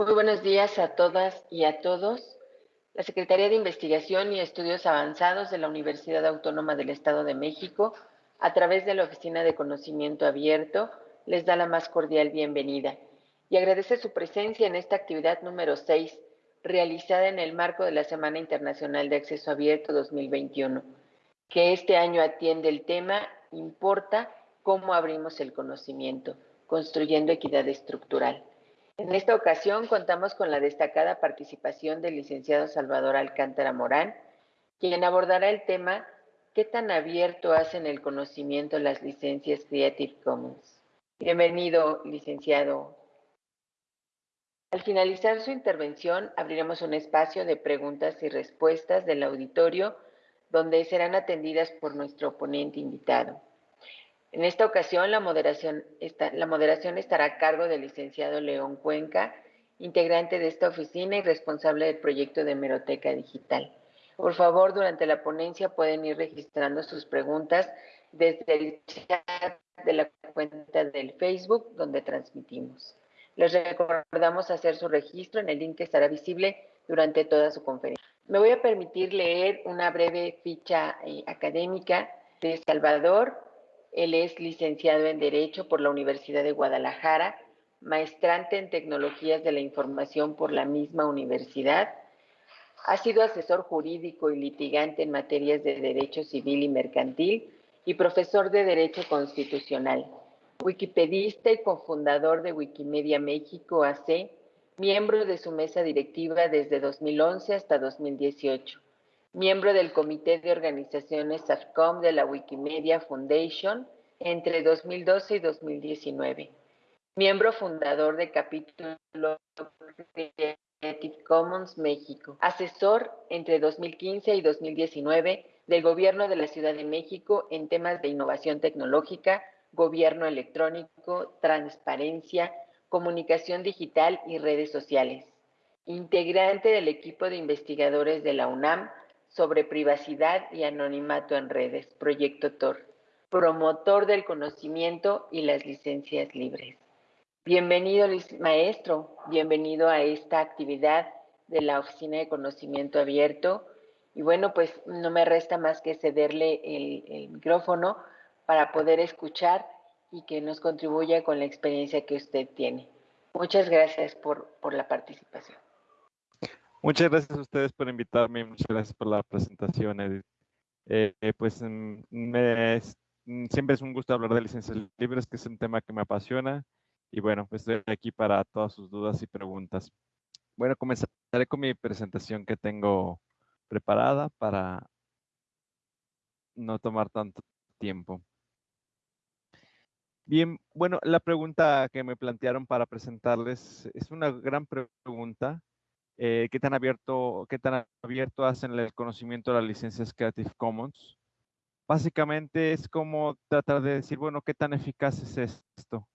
Muy buenos días a todas y a todos. La Secretaría de Investigación y Estudios Avanzados de la Universidad Autónoma del Estado de México, a través de la Oficina de Conocimiento Abierto, les da la más cordial bienvenida y agradece su presencia en esta actividad número 6, realizada en el marco de la Semana Internacional de Acceso Abierto 2021, que este año atiende el tema Importa cómo abrimos el conocimiento, construyendo equidad estructural. En esta ocasión contamos con la destacada participación del licenciado Salvador Alcántara Morán, quien abordará el tema ¿Qué tan abierto hacen el conocimiento las licencias Creative Commons? Bienvenido, licenciado. Al finalizar su intervención, abriremos un espacio de preguntas y respuestas del auditorio, donde serán atendidas por nuestro ponente invitado. En esta ocasión, la moderación, la moderación estará a cargo del licenciado León Cuenca, integrante de esta oficina y responsable del proyecto de Hemeroteca Digital. Por favor, durante la ponencia pueden ir registrando sus preguntas desde el chat de la cuenta del Facebook donde transmitimos. Les recordamos hacer su registro en el link que estará visible durante toda su conferencia. Me voy a permitir leer una breve ficha eh, académica de Salvador él es licenciado en Derecho por la Universidad de Guadalajara, maestrante en Tecnologías de la Información por la misma universidad. Ha sido asesor jurídico y litigante en materias de Derecho Civil y Mercantil y profesor de Derecho Constitucional. Wikipedista y cofundador de Wikimedia México AC, miembro de su mesa directiva desde 2011 hasta 2018 miembro del Comité de Organizaciones SAFCOM de la Wikimedia Foundation entre 2012 y 2019. Miembro fundador de capítulo Creative Commons México. Asesor entre 2015 y 2019 del Gobierno de la Ciudad de México en temas de innovación tecnológica, gobierno electrónico, transparencia, comunicación digital y redes sociales. Integrante del equipo de investigadores de la UNAM sobre privacidad y anonimato en redes, Proyecto TOR, promotor del conocimiento y las licencias libres. Bienvenido, maestro, bienvenido a esta actividad de la Oficina de Conocimiento Abierto. Y bueno, pues no me resta más que cederle el, micrófono para poder escuchar y que nos contribuya con la experiencia que usted tiene. Muchas gracias por, la participación. Muchas gracias a ustedes por invitarme, muchas gracias por la presentación. Eh, eh, pues mm, mm, siempre es un gusto hablar de licencias libres, que es un tema que me apasiona. Y bueno, pues estoy aquí para todas sus dudas y preguntas. Bueno, comenzaré con mi presentación que tengo preparada para no tomar tanto tiempo. Bien, bueno, la pregunta que me plantearon para presentarles es una gran pregunta eh, qué tan abierto, qué tan abierto hacen el conocimiento de las licencias Creative Commons. Básicamente es como tratar de decir, bueno, ¿qué tan eficaz es esto?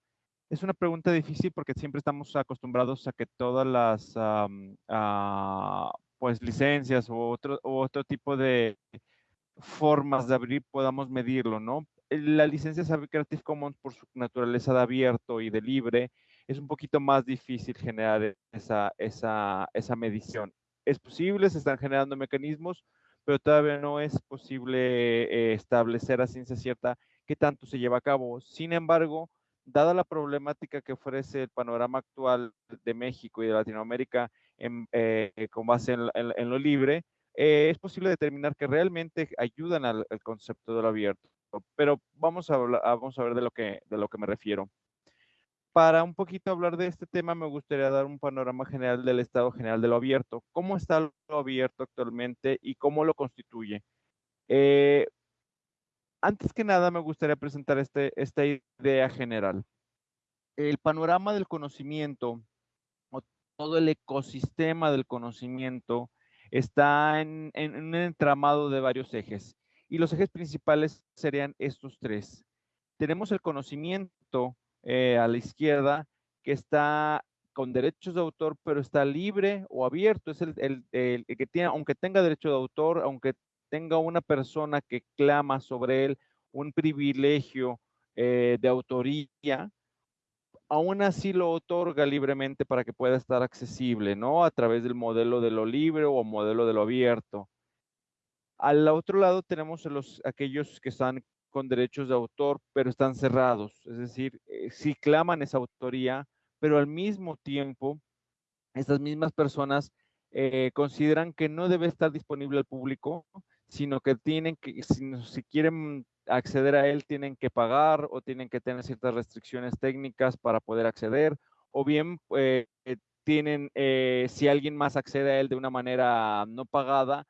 Es una pregunta difícil porque siempre estamos acostumbrados a que todas las ah, pues licencias u otro, otro tipo de formas de abrir podamos medirlo, ¿no? La licencia Creative Commons por su naturaleza de abierto y de libre es un poquito más difícil generar esa, esa, esa medición. Es posible, se están generando mecanismos, pero todavía no es posible eh, establecer a ciencia cierta qué tanto se lleva a cabo. Sin embargo, dada la problemática que ofrece el panorama actual de México y de Latinoamérica eh, con base en, lo libre, eh, es posible determinar que realmente ayudan al, concepto de lo abierto. Pero vamos a, vamos a ver de lo, que, de lo que me refiero para un poquito hablar de este tema, me gustaría dar un panorama general del estado general de lo abierto. ¿Cómo está lo abierto actualmente y cómo lo constituye? Eh, antes que nada, me gustaría presentar este, esta idea general. El panorama del conocimiento, o todo el ecosistema del conocimiento, está en, en un entramado de varios ejes. Y los ejes principales serían estos tres. Tenemos el conocimiento, eh, a la izquierda que está con derechos de autor, pero está libre o abierto. Es el, que tiene, aunque tenga derecho de autor, aunque tenga una persona que clama sobre él un privilegio eh, de autoría, aún así lo otorga libremente para que pueda estar accesible, ¿no? A través del modelo de lo libre o modelo de lo abierto. Al otro lado tenemos los, aquellos que están con derechos de autor, pero están cerrados, es decir, eh, sí claman esa autoría, pero al mismo tiempo, estas mismas personas eh, consideran que no debe estar disponible al público, sino que tienen que, si, quieren acceder a él, tienen que pagar o tienen que tener ciertas restricciones técnicas para poder acceder, o bien eh, tienen, si alguien más accede a él de una manera no pagada,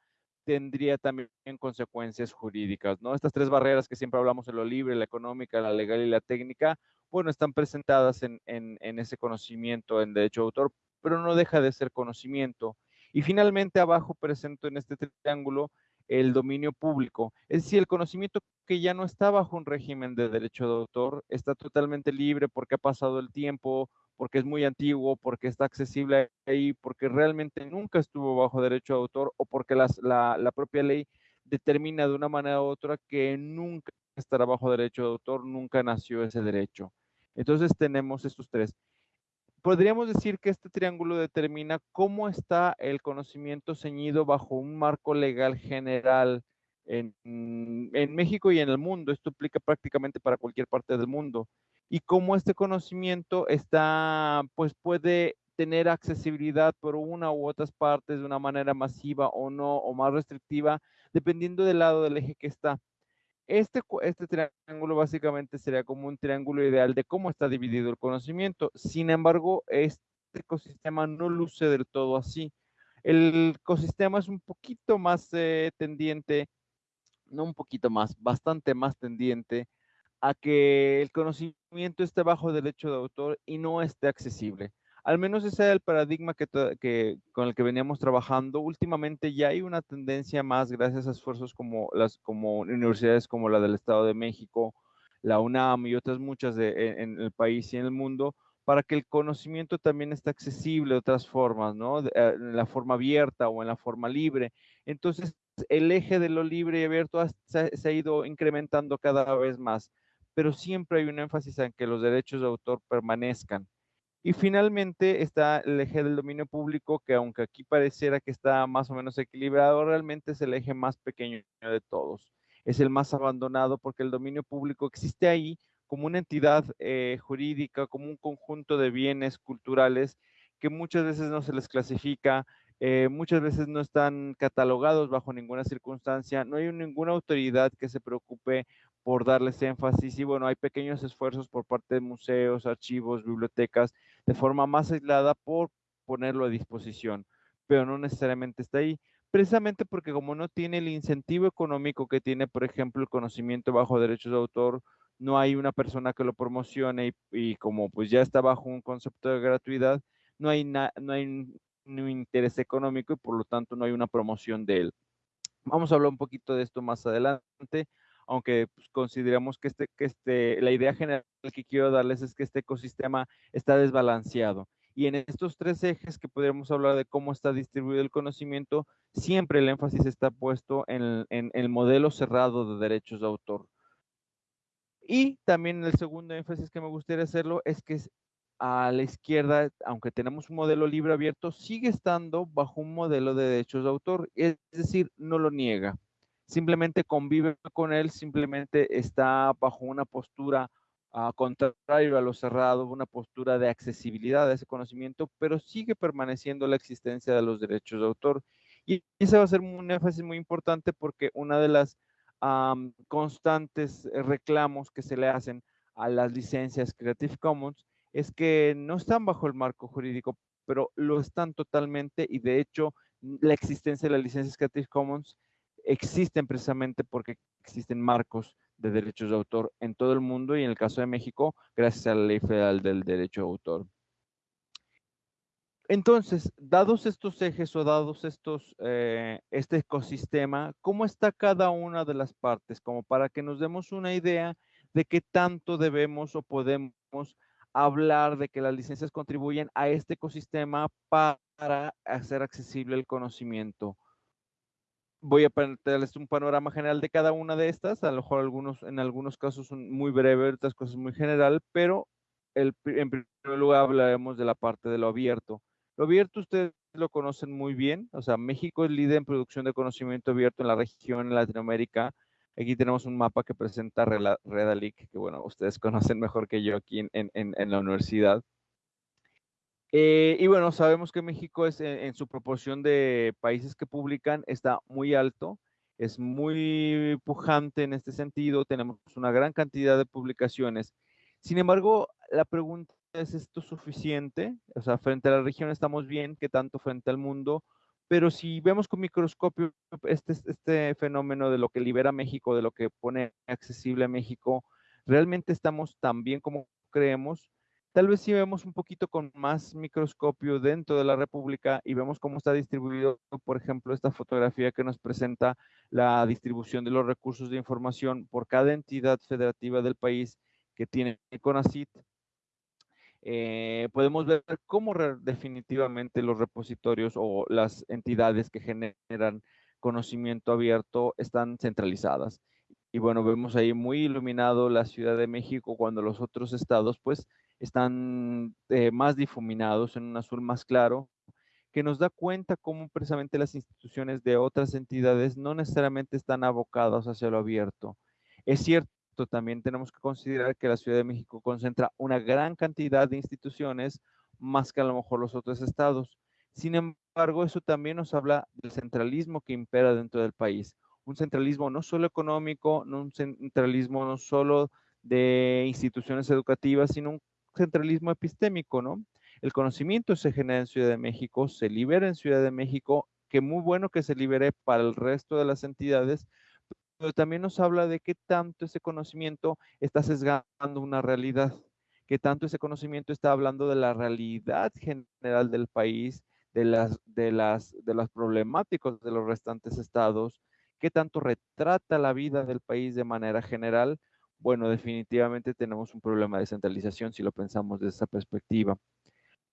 tendría también consecuencias jurídicas, ¿no? Estas tres barreras que siempre hablamos en lo libre, la económica, la legal y la técnica, bueno, están presentadas en, ese conocimiento en derecho de autor, pero no deja de ser conocimiento. Y finalmente abajo presento en este triángulo el dominio público, es decir, el conocimiento que ya no está bajo un régimen de derecho de autor, está totalmente libre porque ha pasado el tiempo, porque es muy antiguo, porque está accesible ahí, porque realmente nunca estuvo bajo derecho de autor o porque la, la, propia ley determina de una manera u otra que nunca estará bajo derecho de autor, nunca nació ese derecho. Entonces tenemos estos tres. Podríamos decir que este triángulo determina cómo está el conocimiento ceñido bajo un marco legal general en, en México y en el mundo. Esto aplica prácticamente para cualquier parte del mundo y cómo este conocimiento está, pues puede tener accesibilidad por una u otras partes de una manera masiva o no, o más restrictiva, dependiendo del lado del eje que está. Este, este triángulo básicamente sería como un triángulo ideal de cómo está dividido el conocimiento. Sin embargo, este ecosistema no luce del todo así. El ecosistema es un poquito más eh, tendiente, no un poquito más, bastante más tendiente a que el conocimiento esté bajo derecho de autor y no esté accesible. Al menos ese es el paradigma que, con el que veníamos trabajando. Últimamente ya hay una tendencia más, gracias a esfuerzos como las como universidades como la del Estado de México, la UNAM y otras muchas e, en, el país y en el mundo, para que el conocimiento también esté accesible de otras formas, ¿no? Eh, en la forma abierta o en la forma libre. Entonces, el eje de lo libre y abierto se ha ido incrementando cada vez más pero siempre hay un énfasis en que los derechos de autor permanezcan. Y finalmente está el eje del dominio público, que aunque aquí pareciera que está más o menos equilibrado, realmente es el eje más pequeño de todos. Es el más abandonado porque el dominio público existe ahí como una entidad eh, jurídica, como un conjunto de bienes culturales que muchas veces no se les clasifica, eh, muchas veces no están catalogados bajo ninguna circunstancia, no hay ninguna autoridad que se preocupe por darles énfasis y bueno, hay pequeños esfuerzos por parte de museos, archivos, bibliotecas, de forma más aislada por ponerlo a disposición, pero no necesariamente está ahí, precisamente porque como no tiene el incentivo económico que tiene, por ejemplo, el conocimiento bajo derechos de autor, no hay una persona que lo promocione y, como pues ya está bajo un concepto de gratuidad, no hay, no hay un interés económico y por lo tanto no hay una promoción de él. Vamos a hablar un poquito de esto más adelante aunque pues, consideramos que, este, que este, la idea general que quiero darles es que este ecosistema está desbalanceado. Y en estos tres ejes que podríamos hablar de cómo está distribuido el conocimiento, siempre el énfasis está puesto en el, modelo cerrado de derechos de autor. Y también el segundo énfasis que me gustaría hacerlo es que a la izquierda, aunque tenemos un modelo libre abierto, sigue estando bajo un modelo de derechos de autor, es decir, no lo niega simplemente convive con él, simplemente está bajo una postura uh, contrario a lo cerrado, una postura de accesibilidad a ese conocimiento, pero sigue permaneciendo la existencia de los derechos de autor. Y ese va a ser un énfasis muy importante porque una de las constantes reclamos que se le hacen a las licencias Creative Commons es que no están bajo el marco jurídico, pero lo están totalmente y de hecho la existencia de las licencias Creative Commons existen precisamente porque existen marcos de derechos de autor en todo el mundo y en el caso de México, gracias a la Ley Federal del Derecho de Autor. Entonces, dados estos ejes o dados estos, eh, este ecosistema, ¿cómo está cada una de las partes? Como para que nos demos una idea de qué tanto debemos o podemos hablar de que las licencias contribuyen a este ecosistema para hacer accesible el conocimiento voy a darles un panorama general de cada una de estas, a lo mejor algunos, en algunos casos son muy breves, otras cosas muy general, pero en primer lugar hablaremos de la parte de lo abierto. Lo abierto ustedes lo conocen muy bien, o sea, México es líder en producción de conocimiento abierto en la región, en Latinoamérica. Aquí tenemos un mapa que presenta Redalic, que bueno, ustedes conocen mejor que yo aquí en, la universidad. Eh, y bueno, sabemos que México es en, su proporción de países que publican, está muy alto, es muy pujante en este sentido, tenemos una gran cantidad de publicaciones. Sin embargo, la pregunta ¿es esto suficiente? O sea, frente a la región estamos bien, ¿qué tanto frente al mundo? Pero si vemos con microscopio este, este fenómeno de lo que libera México, de lo que pone accesible a México, ¿realmente estamos tan bien como creemos? Tal vez si vemos un poquito con más microscopio dentro de la República y vemos cómo está distribuido, por ejemplo, esta fotografía que nos presenta la distribución de los recursos de información por cada entidad federativa del país que tiene CONACIT, eh, podemos ver cómo definitivamente los repositorios o las entidades que generan conocimiento abierto están centralizadas. Y bueno, vemos ahí muy iluminado la Ciudad de México cuando los otros estados pues están eh, más difuminados en un azul más claro, que nos da cuenta cómo precisamente las instituciones de otras entidades no necesariamente están abocadas hacia lo abierto. Es cierto también tenemos que considerar que la Ciudad de México concentra una gran cantidad de instituciones más que a lo mejor los otros estados. Sin embargo, eso también nos habla del centralismo que impera dentro del país. Un centralismo no solo económico, no un centralismo no solo de instituciones educativas, sino un centralismo epistémico, ¿no? El conocimiento se genera en Ciudad de México, se libera en Ciudad de México, que muy bueno que se libere para el resto de las entidades, pero también nos habla de qué tanto ese conocimiento está sesgando una realidad, qué tanto ese conocimiento está hablando de la realidad general del país, de las, de las, de las problemáticas de los restantes estados, qué tanto retrata la vida del país de manera general. Bueno, definitivamente tenemos un problema de centralización si lo pensamos desde esa perspectiva.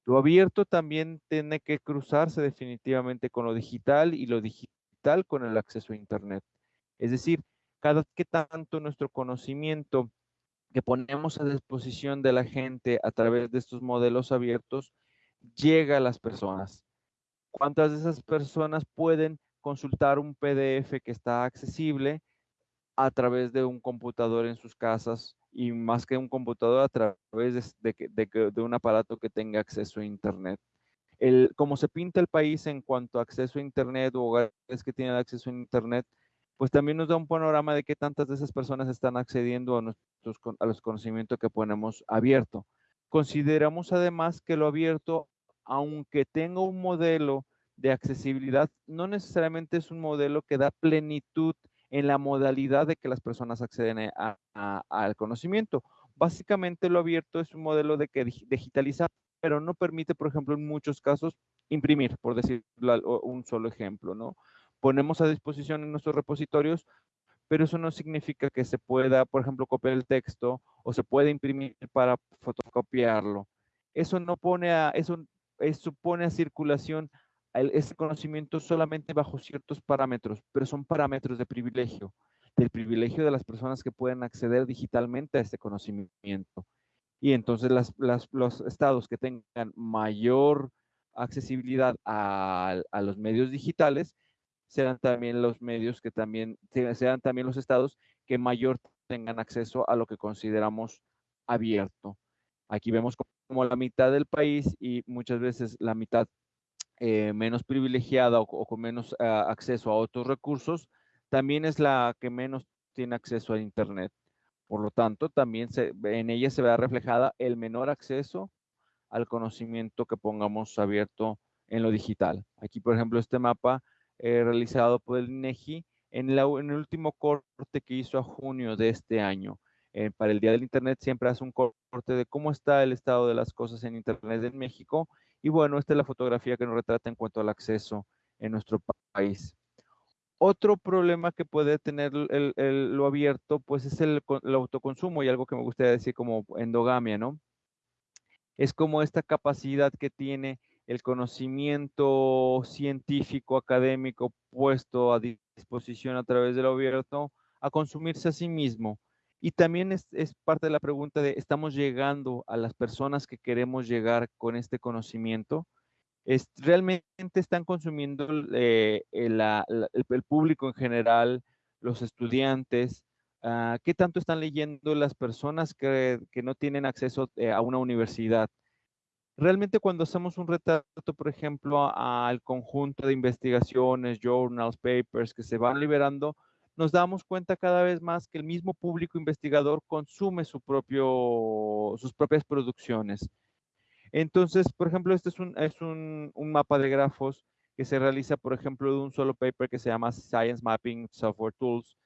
Lo abierto también tiene que cruzarse definitivamente con lo digital y lo digital con el acceso a Internet. Es decir, cada que tanto nuestro conocimiento que ponemos a disposición de la gente a través de estos modelos abiertos llega a las personas. ¿Cuántas de esas personas pueden consultar un PDF que está accesible a través de un computador en sus casas y más que un computador a través de, un aparato que tenga acceso a Internet? El, como se pinta el país en cuanto a acceso a Internet o hogares que tienen acceso a Internet, pues también nos da un panorama de qué tantas de esas personas están accediendo a, nuestros, a los conocimientos que ponemos abierto. Consideramos además que lo abierto, aunque tenga un modelo de accesibilidad, no necesariamente es un modelo que da plenitud en la modalidad de que las personas acceden al conocimiento. Básicamente lo abierto es un modelo de que digitalizar, pero no permite, por ejemplo, en muchos casos imprimir, por decir un solo ejemplo, ¿no? Ponemos a disposición en nuestros repositorios, pero eso no significa que se pueda, por ejemplo, copiar el texto o se pueda imprimir para fotocopiarlo. Eso no pone a, eso, eso pone a circulación ese conocimiento solamente bajo ciertos parámetros, pero son parámetros de privilegio, del privilegio de las personas que pueden acceder digitalmente a este conocimiento. Y entonces las, los estados que tengan mayor accesibilidad a, a los medios digitales serán también los medios que también, sean también los estados que mayor tengan acceso a lo que consideramos abierto. Aquí vemos como la mitad del país y muchas veces la mitad eh, menos privilegiada o, con menos ah, acceso a otros recursos, también es la que menos tiene acceso a Internet. Por lo tanto, también en ella se verá reflejada el menor acceso al conocimiento que pongamos abierto en lo digital. Aquí, por ejemplo, este mapa eh, realizado por el INEGI en, en, el último corte que hizo a junio de este año. Eh, para el Día del Internet siempre hace un corte de cómo está el estado de las cosas en Internet en México. Y bueno, esta es la fotografía que nos retrata en cuanto al acceso en nuestro país. Otro problema que puede tener el, lo abierto, pues es el, el, autoconsumo y algo que me gustaría decir como endogamia, ¿no? Es como esta capacidad que tiene el conocimiento científico, académico puesto a disposición a través del abierto a consumirse a sí mismo. Y también es, parte de la pregunta de, ¿estamos llegando a las personas que queremos llegar con este conocimiento? Es, ¿Realmente están consumiendo eh, el, público en general, los estudiantes? Ah, ¿Qué tanto están leyendo las personas que, no tienen acceso eh, a una universidad? Realmente cuando hacemos un retrato, por ejemplo, al conjunto de investigaciones, journals, papers que se van liberando, nos damos cuenta cada vez más que el mismo público investigador consume sus propias producciones. Entonces, por ejemplo, este es, un, mapa de grafos que se realiza, por ejemplo, de un solo paper que se llama Science Mapping Software Tools,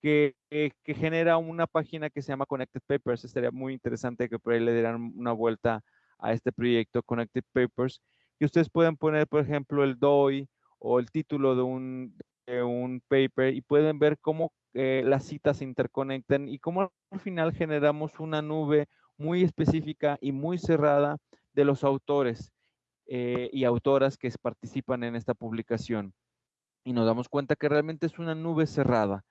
que, que, genera una página que se llama Connected Papers. Estaría muy interesante que por ahí le dieran una vuelta este proyecto Connected Papers, que ustedes pueden poner, por ejemplo, el DOI o el título de un, un paper y pueden ver cómo eh, las citas se interconectan y cómo al final generamos una nube muy específica y muy cerrada de los autores eh, y autoras que participan en esta publicación. Y nos damos cuenta que realmente es una nube cerrada.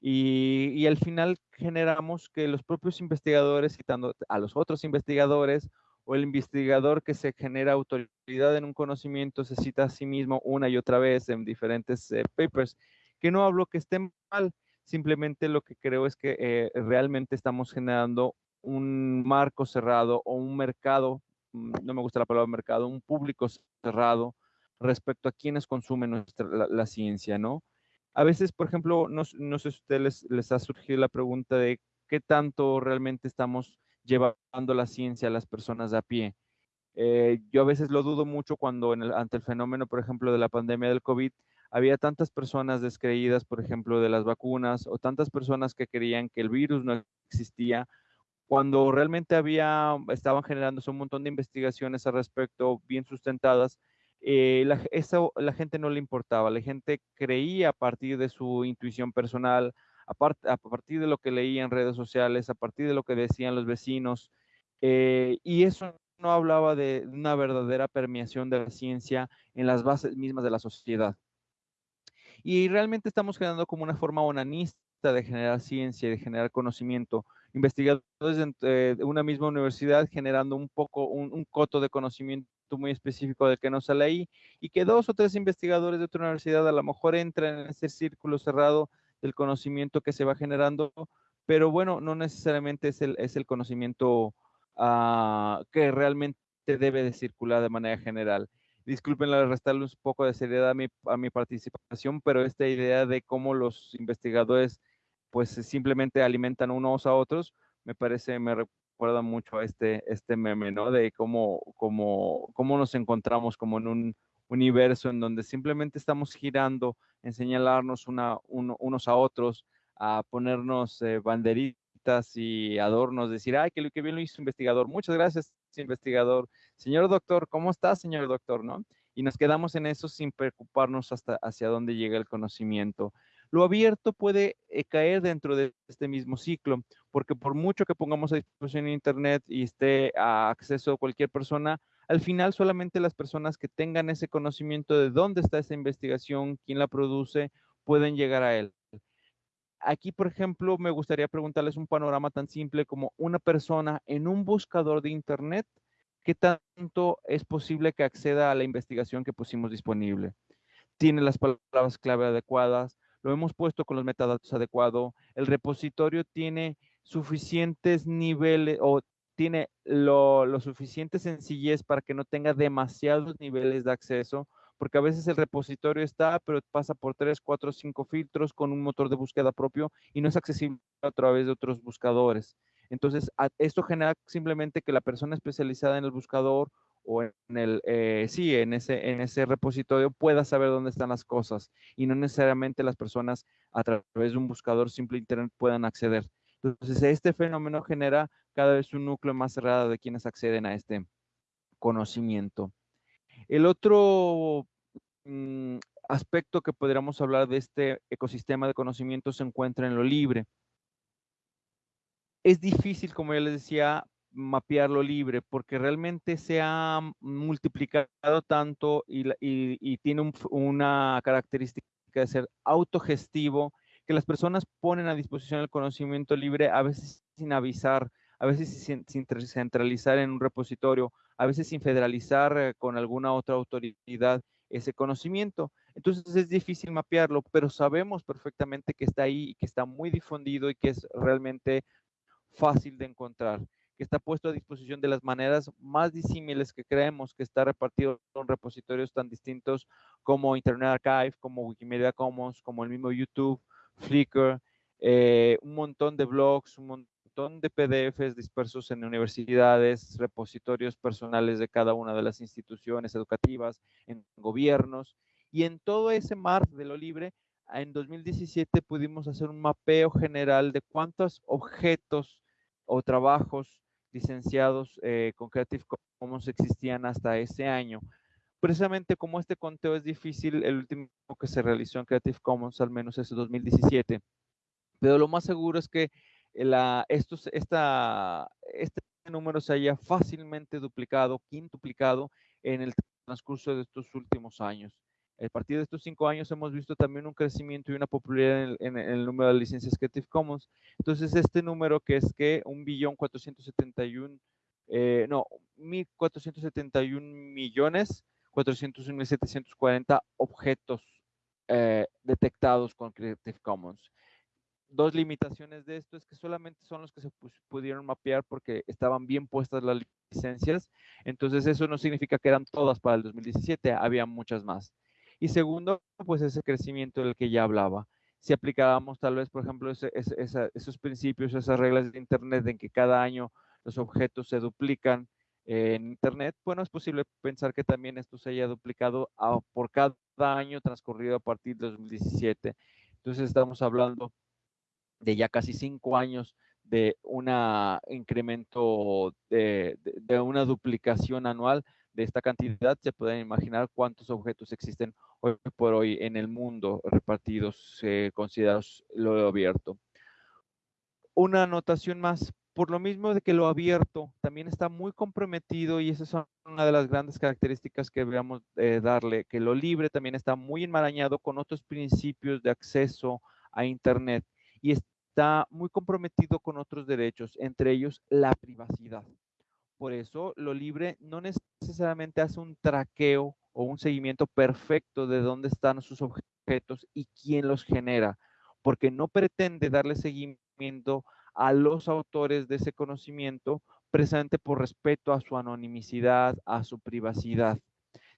Y, y, al final generamos que los propios investigadores, citando a los otros investigadores o el investigador que se genera autoridad en un conocimiento se cita a sí mismo una y otra vez en diferentes eh, papers, que no hablo que esté mal, simplemente lo que creo es que eh, realmente estamos generando un marco cerrado o un mercado, mm, no me gusta la palabra mercado, un público cerrado respecto a quienes consumen nuestra, la, ciencia, ¿no? A veces, por ejemplo, no, no sé si a ustedes les ha surgido la pregunta de qué tanto realmente estamos llevando la ciencia a las personas a pie. Eh, yo a veces lo dudo mucho cuando ante el fenómeno, por ejemplo, de la pandemia del COVID, había tantas personas descreídas, por ejemplo, de las vacunas o tantas personas que creían que el virus no existía, cuando realmente había, estaban generándose un montón de investigaciones al respecto bien sustentadas, eh, la gente no le importaba, la gente creía a partir de su intuición personal, a, partir de lo que leía en redes sociales, a partir de lo que decían los vecinos, eh, y eso no hablaba de una verdadera permeación de la ciencia en las bases mismas de la sociedad. Y realmente estamos generando como una forma onanista de generar ciencia, de generar conocimiento. Investigadores de, una misma universidad generando un poco, un, coto de conocimiento muy específico del que no sale ahí y que dos o tres investigadores de otra universidad a lo mejor entran en ese círculo cerrado del conocimiento que se va generando, pero bueno, no necesariamente es el, es el conocimiento ah, que realmente debe de circular de manera general. Disculpen restarle un poco de seriedad a mi, a mi participación, pero esta idea de cómo los investigadores pues simplemente alimentan unos a otros, me parece, me recuerda mucho a este, este meme, ¿no? De cómo, cómo, cómo nos encontramos como en un universo en donde simplemente estamos girando en señalarnos una, unos a otros, a ponernos eh, banderitas y adornos, decir, ay, que, que bien lo hizo investigador. Muchas gracias, investigador. Señor doctor, ¿cómo está, señor doctor? ¿No? Y nos quedamos en eso sin preocuparnos hasta hacia dónde llega el conocimiento. Lo abierto puede eh, caer dentro de este mismo ciclo, porque por mucho que pongamos a disposición en Internet y esté a acceso a cualquier persona, al final solamente las personas que tengan ese conocimiento de dónde está esa investigación, quién la produce, pueden llegar a él. Aquí, por ejemplo, me gustaría preguntarles un panorama tan simple como una persona en un buscador de Internet, ¿qué tanto es posible que acceda a la investigación que pusimos disponible? ¿Tiene las palabras clave adecuadas? ¿Lo hemos puesto con los metadatos adecuados? ¿El repositorio tiene suficientes niveles o tiene lo, suficiente sencillez para que no tenga demasiados niveles de acceso, porque a veces el repositorio está, pero pasa por 3, 4, 5 filtros con un motor de búsqueda propio y no es accesible a través de otros buscadores. Entonces, esto genera simplemente que la persona especializada en el buscador o en el, eh, sí, en ese, en ese repositorio pueda saber dónde están las cosas y no necesariamente las personas a través de un buscador simple internet puedan acceder. Entonces, este fenómeno genera cada vez un núcleo más cerrado de quienes acceden a este conocimiento. El otro mm, aspecto que podríamos hablar de este ecosistema de conocimiento se encuentra en lo libre. Es difícil, como ya les decía, mapear lo libre porque realmente se ha multiplicado tanto y, tiene una característica de ser autogestivo que las personas ponen a disposición el conocimiento libre a veces sin avisar, a veces sin, centralizar en un repositorio, a veces sin federalizar eh, con alguna otra autoridad ese conocimiento. Entonces es difícil mapearlo, pero sabemos perfectamente que está ahí y que está muy difundido y que es realmente fácil de encontrar, que está puesto a disposición de las maneras más disímiles que creemos, que está repartido en repositorios tan distintos como Internet Archive, como Wikimedia Commons, como el mismo YouTube, Flickr, eh, un montón de blogs, un montón de PDFs dispersos en universidades, repositorios personales de cada una de las instituciones educativas, en gobiernos, y en todo ese mar de lo libre, en 2017 pudimos hacer un mapeo general de cuántos objetos o trabajos licenciados eh, con Creative Commons existían hasta ese año. Precisamente como este conteo es difícil, el último que se realizó en Creative Commons al menos es 2017. Pero lo más seguro es que la, estos, esta, este número se haya fácilmente duplicado, quintuplicado en el transcurso de estos últimos años. A partir de estos cinco años hemos visto también un crecimiento y una popularidad en el, número de licencias Creative Commons. Entonces, este número que es que un billón 471, eh, no, 1.471 millones 401.740 objetos eh, detectados con Creative Commons. Dos limitaciones de esto es que solamente son los que se pudieron mapear porque estaban bien puestas las licencias. Entonces, eso no significa que eran todas para el 2017, había muchas más. Y segundo, pues ese crecimiento del que ya hablaba. Si aplicábamos tal vez, por ejemplo, esos principios, esas reglas de Internet en que cada año los objetos se duplican en Internet, bueno, es posible pensar que también esto se haya duplicado por cada año transcurrido a partir de 2017. Entonces estamos hablando de ya casi cinco años de un incremento de, una duplicación anual de esta cantidad, se pueden imaginar cuántos objetos existen hoy por hoy en el mundo repartidos, eh, considerados lo abierto. Una anotación más, por lo mismo de que lo abierto también está muy comprometido y esa es una de las grandes características que deberíamos eh, darle, que lo libre también está muy enmarañado con otros principios de acceso a Internet y está muy comprometido con otros derechos, entre ellos la privacidad. Por eso, lo libre no necesariamente hace un traqueo o un seguimiento perfecto de dónde están sus objetos y quién los genera, porque no pretende darle seguimiento a los autores de ese conocimiento precisamente por respeto a su anonimicidad, a su privacidad.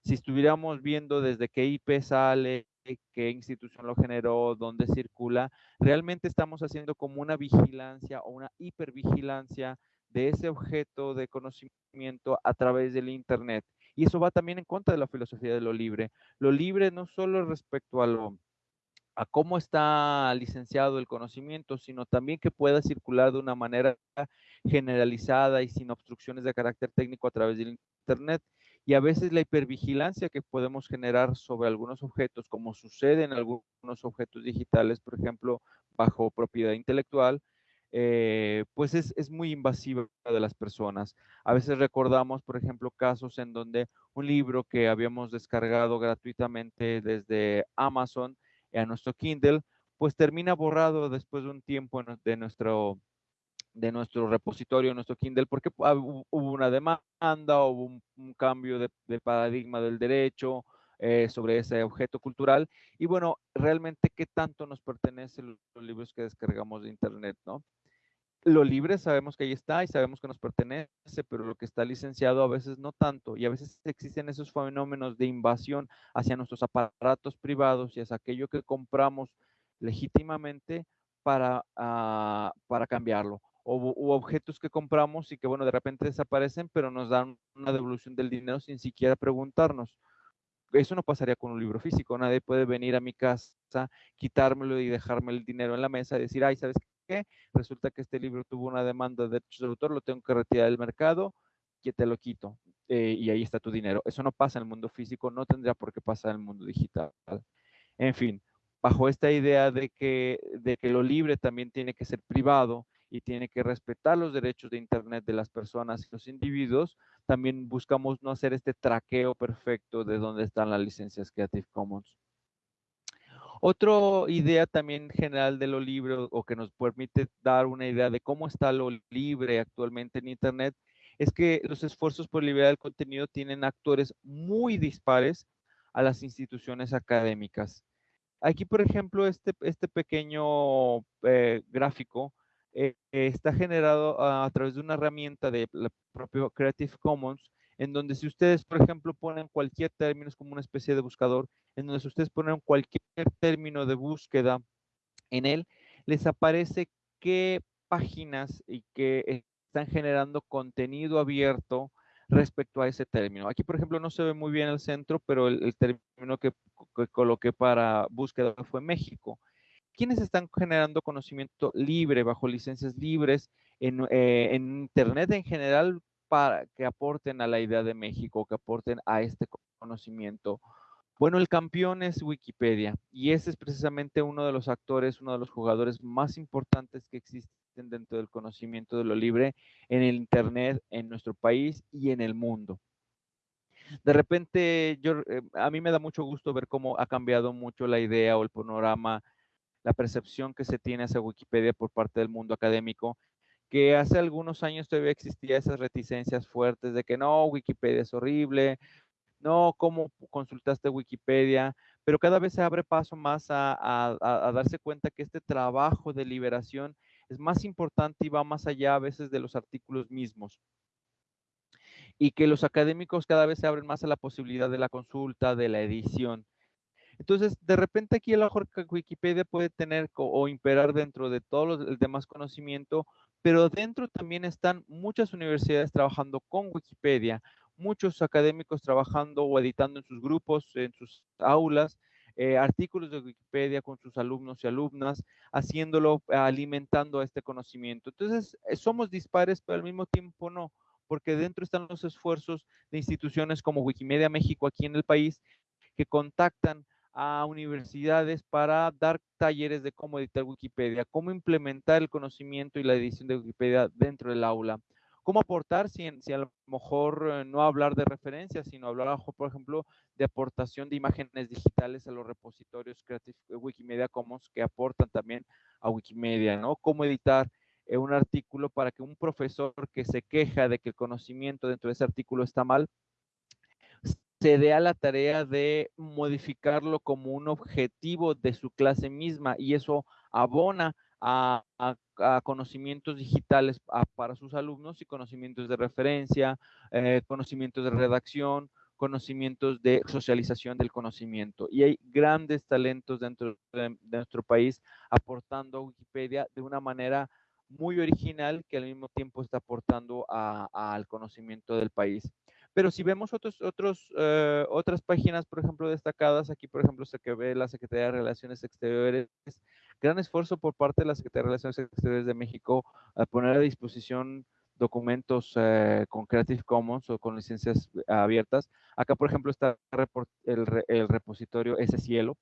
Si estuviéramos viendo desde qué IP sale, qué institución lo generó, dónde circula, realmente estamos haciendo como una vigilancia o una hipervigilancia de ese objeto de conocimiento a través del Internet. Y eso va también en contra de la filosofía de lo libre. Lo libre no solo respecto a lo a cómo está licenciado el conocimiento, sino también que pueda circular de una manera generalizada y sin obstrucciones de carácter técnico a través del Internet. Y a veces la hipervigilancia que podemos generar sobre algunos objetos, como sucede en algunos objetos digitales, por ejemplo, bajo propiedad intelectual, eh, pues es, muy invasiva de las personas. A veces recordamos, por ejemplo, casos en donde un libro que habíamos descargado gratuitamente desde Amazon a nuestro Kindle, pues termina borrado después de un tiempo de nuestro, de nuestro repositorio, nuestro Kindle, porque hubo una demanda, hubo un, cambio de, paradigma del derecho eh, sobre ese objeto cultural. Y bueno, realmente, ¿qué tanto nos pertenecen los libros que descargamos de Internet, no? lo libre sabemos que ahí está y sabemos que nos pertenece, pero lo que está licenciado a veces no tanto. Y a veces existen esos fenómenos de invasión hacia nuestros aparatos privados y hacia aquello que compramos legítimamente para, ah, para cambiarlo. O objetos que compramos y que, bueno, de repente desaparecen, pero nos dan una devolución del dinero sin siquiera preguntarnos. Eso no pasaría con un libro físico. Nadie puede venir a mi casa, quitármelo y dejarme el dinero en la mesa y decir, ay, ¿sabes qué? Resulta que este libro tuvo una demanda de derechos de autor, lo tengo que retirar del mercado, que te lo quito. Eh, y ahí está tu dinero. Eso no pasa en el mundo físico, no tendría por qué pasar en el mundo digital. En fin, bajo esta idea de que, de que lo libre también tiene que ser privado y tiene que respetar los derechos de Internet de las personas y los individuos, también buscamos no hacer este traqueo perfecto de dónde están las licencias Creative Commons. Otra idea también general de lo libre o que nos permite dar una idea de cómo está lo libre actualmente en Internet es que los esfuerzos por liberar el contenido tienen actores muy dispares a las instituciones académicas. Aquí, por ejemplo, este, este pequeño eh, gráfico eh, está generado a, través de una herramienta de la propio Creative Commons, en donde si ustedes, por ejemplo, ponen cualquier término, es como una especie de buscador, en donde si ustedes ponen cualquier término de búsqueda en él, les aparece qué páginas y qué están generando contenido abierto respecto a ese término. Aquí, por ejemplo, no se ve muy bien el centro, pero el, término que, coloqué para búsqueda fue México. ¿Quiénes están generando conocimiento libre, bajo licencias libres, en, eh, en Internet en general, para que aporten a la idea de México, que aporten a este conocimiento? Bueno, el campeón es Wikipedia y ese es precisamente uno de los actores, uno de los jugadores más importantes que existen dentro del conocimiento de lo libre en el Internet, en nuestro país y en el mundo. De repente, yo, eh, a mí me da mucho gusto ver cómo ha cambiado mucho la idea o el panorama, la percepción que se tiene hacia Wikipedia por parte del mundo académico, que hace algunos años todavía existía esas reticencias fuertes de que no, Wikipedia es horrible, no, ¿cómo consultaste Wikipedia? Pero cada vez se abre paso más a darse cuenta que este trabajo de liberación es más importante y va más allá a veces de los artículos mismos. Y que los académicos cada vez se abren más a la posibilidad de la consulta, de la edición. Entonces, de repente aquí el mejor Wikipedia puede tener o imperar dentro de todo el demás conocimiento, pero dentro también están muchas universidades trabajando con Wikipedia, muchos académicos trabajando o editando en sus grupos, en sus aulas, eh, artículos de Wikipedia con sus alumnos y alumnas, haciéndolo, alimentando este conocimiento. Entonces, eh, somos dispares, pero al mismo tiempo no, porque dentro están los esfuerzos de instituciones como Wikimedia México aquí en el país, que contactan a universidades para dar talleres de cómo editar Wikipedia, cómo implementar el conocimiento y la edición de Wikipedia dentro del aula cómo aportar si, si a lo mejor eh, no hablar de referencias, sino hablar, por ejemplo, de aportación de imágenes digitales a los repositorios Creative eh, Wikimedia Commons que aportan también a Wikimedia, ¿no? Cómo editar eh, un artículo para que un profesor que se queja de que el conocimiento dentro de ese artículo está mal, se dé a la tarea de modificarlo como un objetivo de su clase misma y eso abona a, conocimientos digitales para sus alumnos y conocimientos de referencia, eh, conocimientos de redacción, conocimientos de socialización del conocimiento. Y hay grandes talentos dentro de, nuestro país aportando a Wikipedia de una manera muy original que al mismo tiempo está aportando al conocimiento del país. Pero si vemos otros, otros, eh, otras páginas, por ejemplo, destacadas, aquí, por ejemplo, se que ve la Secretaría de Relaciones Exteriores, gran esfuerzo por parte de la Secretaría de Relaciones Exteriores de México a poner a disposición documentos eh, con Creative Commons o con licencias abiertas. Acá, por ejemplo, está el, el repositorio ese cielo,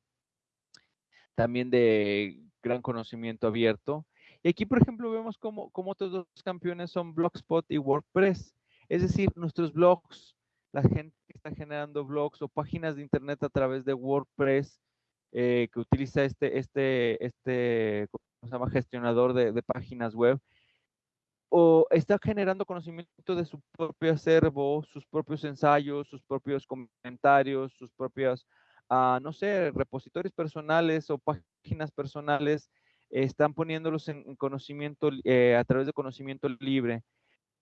también de gran conocimiento abierto. Y aquí, por ejemplo, vemos cómo, cómo otros dos campeones son Blogspot y WordPress. Es decir, nuestros blogs, la gente que está generando blogs o páginas de internet a través de WordPress, eh, que utiliza este, este, este, ¿cómo se llama? Gestionador de, páginas web, o está generando conocimiento de su propio acervo, sus propios ensayos, sus propios comentarios, sus propios, ah, no sé, repositorios personales o páginas personales, están poniéndolos en, conocimiento, eh, a través de conocimiento libre.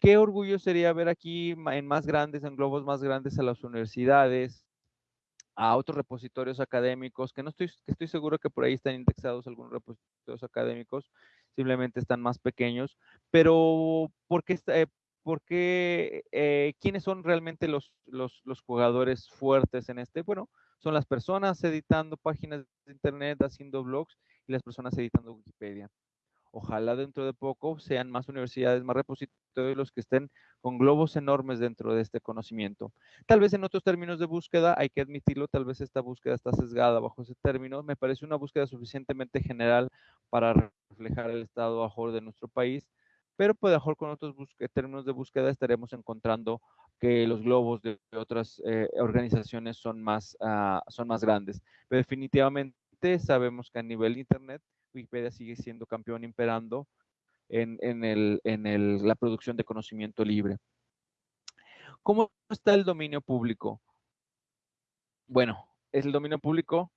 Qué orgullo sería ver aquí en más grandes, en globos más grandes a las universidades, a otros repositorios académicos, que no estoy, que estoy seguro que por ahí están indexados algunos repositorios académicos, simplemente están más pequeños, pero ¿por qué, eh, porque, eh, quiénes son realmente los, los, los jugadores fuertes en este? Bueno, son las personas editando páginas de internet, haciendo blogs y las personas editando Wikipedia. Ojalá dentro de poco sean más universidades, más repositorios los que estén con globos enormes dentro de este conocimiento. Tal vez en otros términos de búsqueda, hay que admitirlo, tal vez esta búsqueda está sesgada bajo ese término. Me parece una búsqueda suficientemente general para reflejar el estado mejor de nuestro país, pero pues mejor con otros términos de búsqueda estaremos encontrando que los globos de otras eh, organizaciones son más, ah, son más grandes. Definitivamente sabemos que a nivel Internet, Wikipedia sigue siendo campeón imperando en, la producción de conocimiento libre. ¿Cómo está el dominio público? Bueno, el dominio público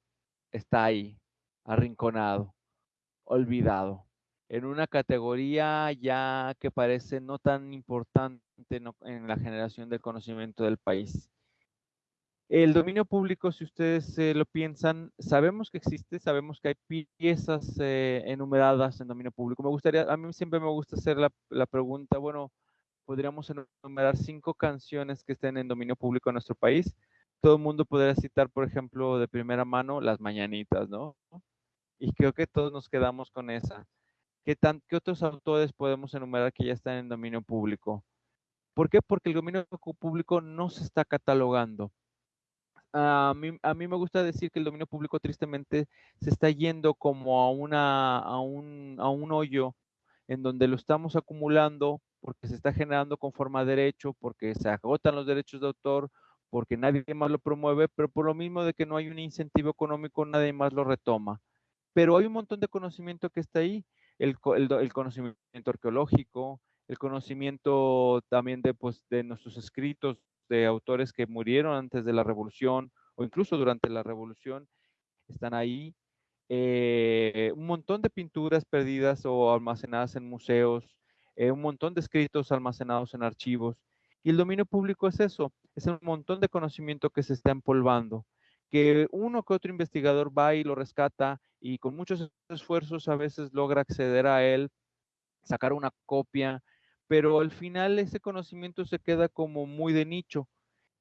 está ahí, arrinconado, olvidado, en una categoría ya que parece no tan importante en la generación del conocimiento del país. El dominio público, si ustedes eh, lo piensan, sabemos que existe, sabemos que hay piezas eh, enumeradas en dominio público. Me gustaría, a mí siempre me gusta hacer la, pregunta, bueno, podríamos enumerar cinco canciones que estén en dominio público en nuestro país. Todo el mundo podría citar, por ejemplo, de primera mano, las mañanitas, ¿no? Y creo que todos nos quedamos con esa. ¿Qué, tan, ¿Qué otros autores podemos enumerar que ya están en dominio público? ¿Por qué? Porque el dominio público no se está catalogando a mí, a mí me gusta decir que el dominio público tristemente se está yendo como a, una, a, un, a un hoyo en donde lo estamos acumulando porque se está generando con forma de derecho, porque se agotan los derechos de autor, porque nadie más lo promueve, pero por lo mismo de que no hay un incentivo económico, nadie más lo retoma. Pero hay un montón de conocimiento que está ahí, el, el, el conocimiento arqueológico, el conocimiento también de, pues, de nuestros escritos, de autores que murieron antes de la revolución o incluso durante la revolución están ahí. Eh, un montón de pinturas perdidas o almacenadas en museos, eh, un montón de escritos almacenados en archivos. Y el dominio público es eso, es un montón de conocimiento que se está empolvando, que uno que otro investigador va y lo rescata y con muchos esfuerzos a veces logra acceder a él, sacar una copia, pero al final ese conocimiento se queda como muy de nicho.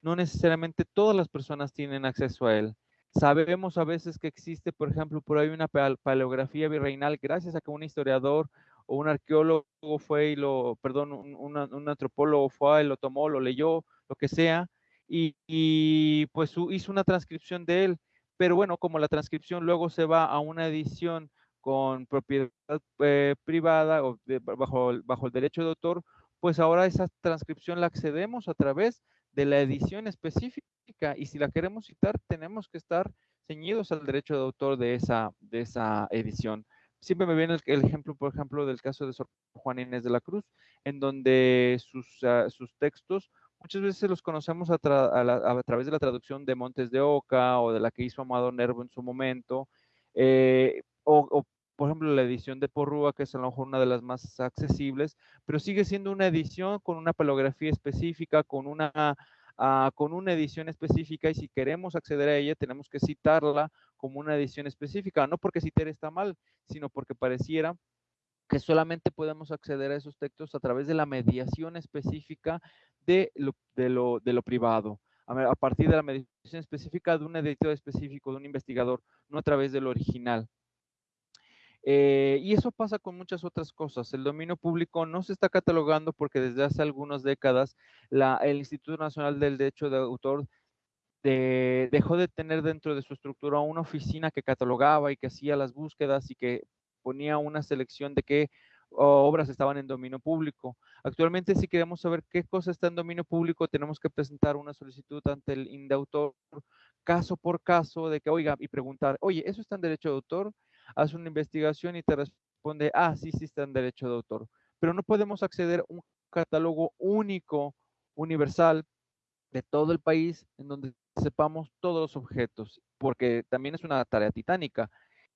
No necesariamente todas las personas tienen acceso a él. Sabemos a veces que existe, por ejemplo, por ahí una paleografía virreinal gracias a que un historiador o un arqueólogo fue y lo, perdón, un, antropólogo fue y lo tomó, lo leyó, lo que sea, y, pues hizo una transcripción de él. Pero bueno, como la transcripción luego se va a una edición con propiedad eh, privada o bajo, bajo el derecho de autor, pues ahora esa transcripción la accedemos a través de la edición específica y si la queremos citar tenemos que estar ceñidos al derecho de autor de esa, de esa edición. Siempre me viene el, ejemplo, por ejemplo, del caso de Sor Juan Inés de la Cruz, en donde sus, ah, sus textos muchas veces los conocemos a, a, través de la traducción de Montes de Oca o de la que hizo Amado Nervo en su momento, eh, o, o, por ejemplo, la edición de Porrúa, que es a lo mejor una de las más accesibles, pero sigue siendo una edición con una palografía específica, con una, uh, con una edición específica, y si queremos acceder a ella, tenemos que citarla como una edición específica, no porque citar está mal, sino porque pareciera que solamente podemos acceder a esos textos a través de la mediación específica de lo, de lo, de lo privado, a partir de la mediación específica de un editor específico, de un investigador, no a través del original. Eh, y eso pasa con muchas otras cosas. El dominio público no se está catalogando porque desde hace algunas décadas el Instituto Nacional del Derecho de Autor dejó de tener dentro de su estructura una oficina que catalogaba y que hacía las búsquedas y que ponía una selección de qué obras estaban en dominio público. Actualmente, si queremos saber qué cosa está en dominio público, tenemos que presentar una solicitud ante el INDEAUTOR caso por caso de que, oiga, y preguntar, oye, ¿eso está en derecho de autor? Hace una investigación y te responde, ah, sí, sí está en derecho de autor. Pero no podemos acceder a un catálogo único, universal, de todo el país, en donde sepamos todos los objetos, porque también es una tarea titánica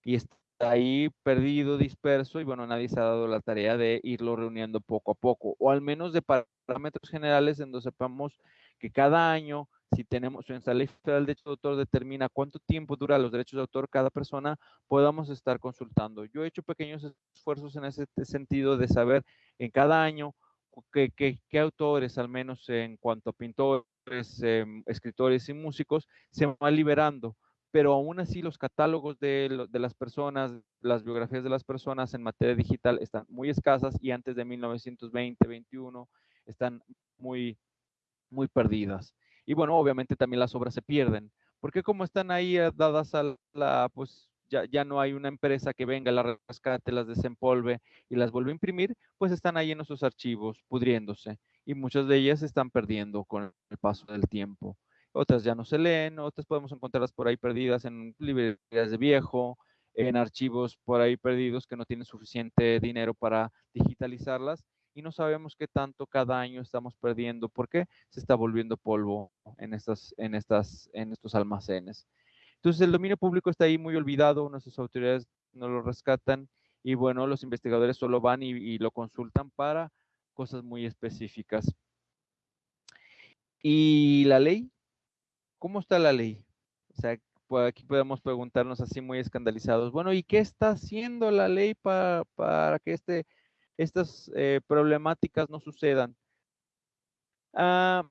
y está ahí perdido, disperso, y bueno, nadie se ha dado la tarea de irlo reuniendo poco a poco, o al menos de parámetros generales en donde sepamos que cada año si tenemos, nuestra ley federal de derechos de autor determina cuánto tiempo dura los derechos de autor cada persona, podamos estar consultando. Yo he hecho pequeños esfuerzos en ese sentido de saber en cada año qué, qué, autores, al menos en cuanto a pintores, em, escritores y músicos, se van liberando. Pero aún así los catálogos de, de las personas, las biografías de las personas en materia digital están muy escasas y antes de 1920-21 están muy, muy perdidas. Y bueno, obviamente también las obras se pierden, porque como están ahí eh, dadas a la, pues ya, ya, no hay una empresa que venga, las rescate, las desempolve y las vuelve a imprimir, pues están ahí en nuestros archivos pudriéndose y muchas de ellas se están perdiendo con el paso del tiempo. otras ya no se leen, otras podemos encontrarlas por ahí perdidas en librerías de viejo, en archivos por ahí perdidos que no tienen suficiente dinero para digitalizarlas y no sabemos qué tanto cada año estamos perdiendo porque se está volviendo polvo en, estas, en, estas, en estos almacenes. Entonces el dominio público está ahí muy olvidado, nuestras autoridades no lo rescatan y bueno, los investigadores solo van y, lo consultan para cosas muy específicas. ¿Y la ley? ¿Cómo está la ley? O sea, pues aquí podemos preguntarnos así muy escandalizados, bueno, ¿y qué está haciendo la ley para, para que este estas eh, problemáticas no sucedan. Ah,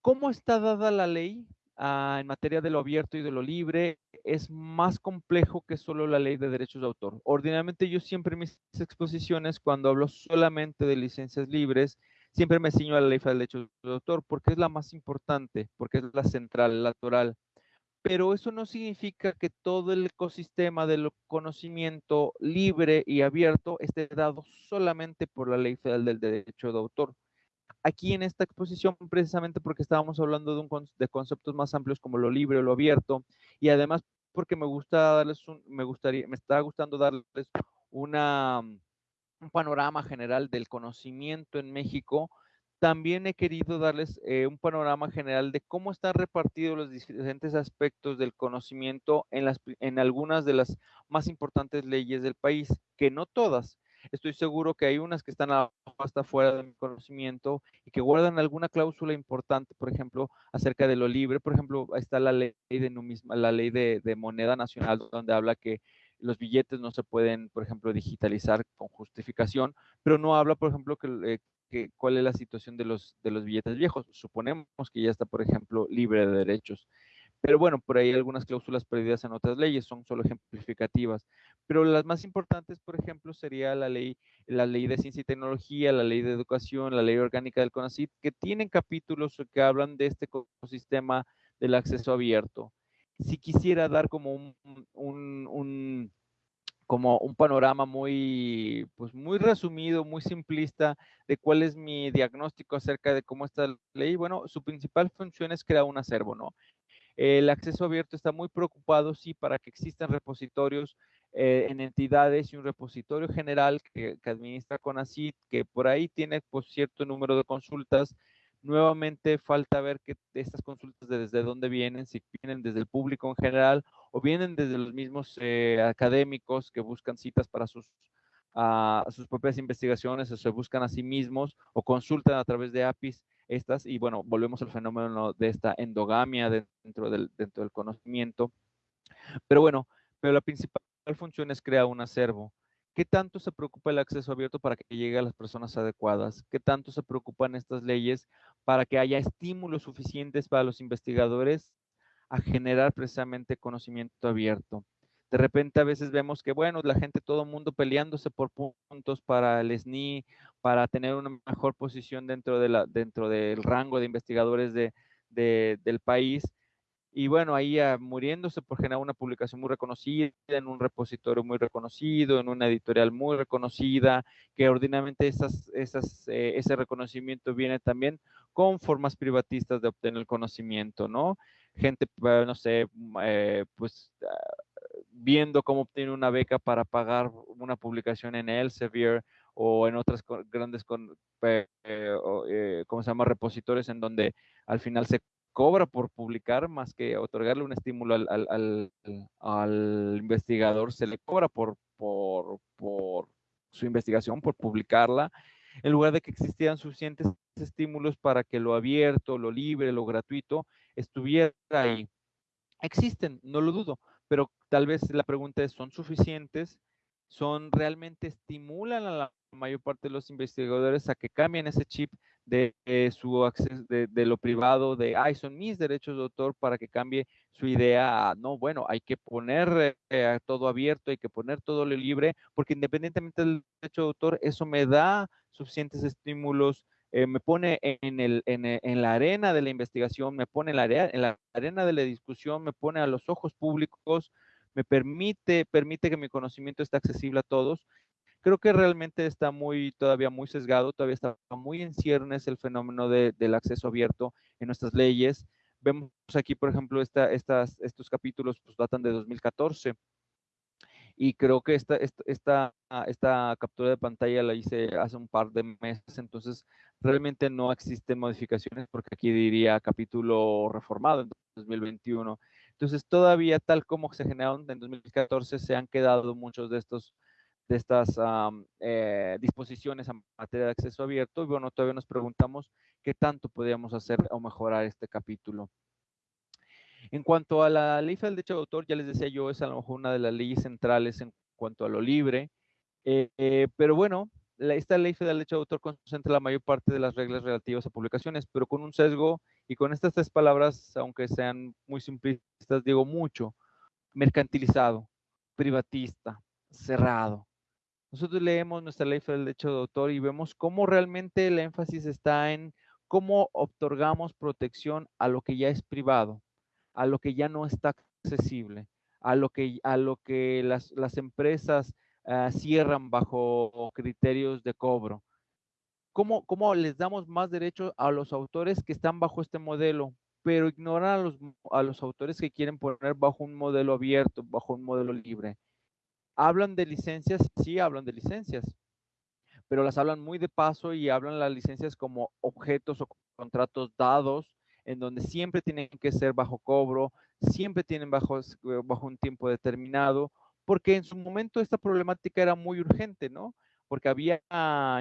¿Cómo está dada la ley ah, en materia de lo abierto y de lo libre? Es más complejo que solo la ley de derechos de autor. Ordinariamente yo siempre en mis exposiciones, cuando hablo solamente de licencias libres, siempre me ciño a la ley de derechos de autor porque es la más importante, porque es la central, la natural pero eso no significa que todo el ecosistema del conocimiento libre y abierto esté dado solamente por la ley federal del derecho de autor. Aquí en esta exposición, precisamente porque estábamos hablando de, conceptos más amplios como lo libre o lo abierto, y además porque me gusta darles un, me gustaría, me está gustando darles una, un panorama general del conocimiento en México, también he querido darles eh, un panorama general de cómo están repartidos los diferentes aspectos del conocimiento en, las, en algunas de las más importantes leyes del país, que no todas. Estoy seguro que hay unas que están hasta fuera de mi conocimiento y que guardan alguna cláusula importante, por ejemplo, acerca de lo libre. Por ejemplo, está la ley de la ley de, moneda nacional, donde habla que los billetes no se pueden, por ejemplo, digitalizar con justificación, pero no habla, por ejemplo, que, eh, cuál es la situación de los, de los billetes viejos. Suponemos que ya está, por ejemplo, libre de derechos. Pero bueno, por ahí algunas cláusulas perdidas en otras leyes son solo ejemplificativas. Pero las más importantes, por ejemplo, sería la ley, la ley de ciencia y tecnología, la ley de educación, la ley orgánica del CONACYT, que tienen capítulos que hablan de este ecosistema del acceso abierto. Si quisiera dar como un, un como un panorama muy, pues muy resumido, muy simplista de cuál es mi diagnóstico acerca de cómo está la ley. Bueno, su principal función es crear un acervo, ¿no? El acceso abierto está muy preocupado, sí, para que existan repositorios eh, en entidades y un repositorio general que, que administra CONACYT, que por ahí tiene pues, cierto número de consultas Nuevamente falta ver que estas consultas desde dónde vienen, si vienen desde el público en general o vienen desde los mismos eh, académicos que buscan citas para sus, ah, sus propias investigaciones o se buscan a sí mismos o consultan a través de APIs estas y bueno, volvemos al fenómeno de esta endogamia dentro del, dentro del conocimiento. Pero bueno, pero la principal función es crear un acervo. ¿Qué tanto se preocupa el acceso abierto para que llegue a las personas adecuadas? ¿Qué tanto se preocupan estas leyes para que haya estímulos suficientes para los investigadores a generar precisamente conocimiento abierto? De repente a veces vemos que, bueno, la gente, todo el mundo peleándose por puntos para el SNI, para tener una mejor posición dentro, de dentro del rango de investigadores de, del país y bueno, ahí muriéndose por generar una publicación muy reconocida, en un repositorio muy reconocido, en una editorial muy reconocida, que ordinariamente esas, esas, eh, ese reconocimiento viene también con formas privatistas de obtener el conocimiento, ¿no? Gente, eh, no sé, eh, pues ah, viendo cómo obtener una beca para pagar una publicación en Elsevier o en otras grandes, ¿cómo se llama?, repositorios en donde al final se cobra por publicar más que otorgarle un estímulo al, investigador, se le cobra por, por, su investigación, por publicarla, en lugar de que existieran suficientes estímulos para que lo abierto, lo libre, lo gratuito estuviera ahí. Existen, no lo dudo, pero tal vez la pregunta es, ¿son suficientes? ¿Son realmente estimulan a la mayor parte de los investigadores a que cambien ese chip de eh, su acceso, de, lo privado, de, ay, son mis derechos de autor para que cambie su idea no, bueno, hay que poner eh, todo abierto, hay que poner todo libre, porque independientemente del derecho de autor, eso me da suficientes estímulos, eh, me pone en, el, en, la arena de la investigación, me pone en la, en la arena de la discusión, me pone a los ojos públicos, me permite, permite que mi conocimiento esté accesible a todos creo que realmente está muy, todavía muy sesgado, todavía está muy en ciernes el fenómeno del acceso abierto en nuestras leyes. Vemos aquí, por ejemplo, esta, estas, estos capítulos pues, datan de 2014 y creo que esta, esta, esta, captura de pantalla la hice hace un par de meses, entonces realmente no existen modificaciones porque aquí diría capítulo reformado en 2021. Entonces todavía tal como se generaron en 2014 se han quedado muchos de estos de estas eh, disposiciones en materia de acceso abierto y bueno, todavía nos preguntamos qué tanto podríamos hacer o mejorar este capítulo. En cuanto a la ley del derecho de autor, ya les decía yo, es a lo mejor una de las leyes centrales en cuanto a lo libre, eh, eh, pero bueno, esta ley federal de derecho de autor concentra la mayor parte de las reglas relativas a publicaciones, pero con un sesgo y con estas tres palabras, aunque sean muy simplistas, digo mucho, mercantilizado, privatista, cerrado. Nosotros leemos nuestra ley federal de derecho de autor y vemos cómo realmente el énfasis está en cómo otorgamos protección a lo que ya es privado a lo que ya no está accesible, a lo que, a lo que las, empresas ah, cierran bajo criterios de cobro. ¿Cómo, ¿Cómo, les damos más derechos a los autores que están bajo este modelo, pero ignoran a los, a los autores que quieren poner bajo un modelo abierto, bajo un modelo libre? ¿Hablan de licencias? Sí, hablan de licencias, pero las hablan muy de paso y hablan las licencias como objetos o contratos dados en donde siempre tienen que ser bajo cobro, siempre tienen bajo, bajo un tiempo determinado, porque en su momento esta problemática era muy urgente, ¿no? Porque había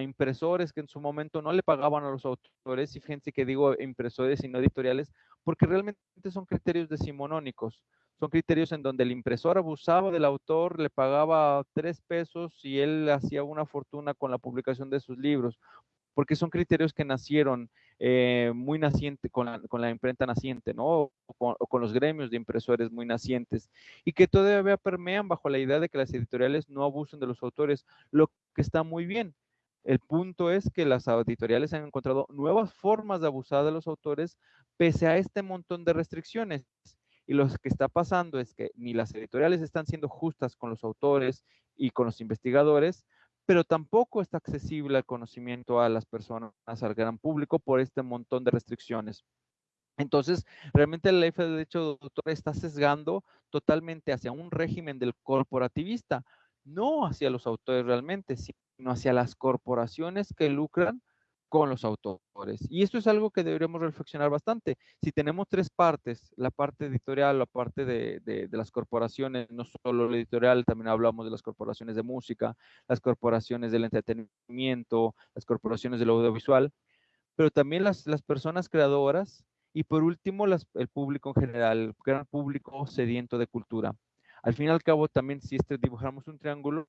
impresores que en su momento no le pagaban a los autores, y fíjense que digo impresores y no editoriales, porque realmente son criterios decimonónicos. Son criterios en donde el impresor abusaba del autor, le pagaba tres pesos y él hacía una fortuna con la publicación de sus libros porque son criterios que nacieron eh, muy naciente con la, imprenta naciente, ¿no? O con, los gremios de impresores muy nacientes y que todavía permean bajo la idea de que las editoriales no abusen de los autores, lo que está muy bien. El punto es que las editoriales han encontrado nuevas formas de abusar de los autores pese a este montón de restricciones. Y lo que está pasando es que ni las editoriales están siendo justas con los autores y con los investigadores, pero tampoco está accesible al conocimiento a las personas, al gran público, por este montón de restricciones. Entonces, realmente la ley de derecho de autor está sesgando totalmente hacia un régimen del corporativista, no hacia los autores realmente, sino hacia las corporaciones que lucran con los autores. Y esto es algo que deberíamos reflexionar bastante. Si tenemos tres partes, la parte editorial, la parte de, las corporaciones, no solo la editorial, también hablamos de las corporaciones de música, las corporaciones del entretenimiento, las corporaciones del audiovisual, pero también las, personas creadoras y por último el público en general, el gran público sediento de cultura. Al fin y al cabo, también si este, dibujamos un triángulo,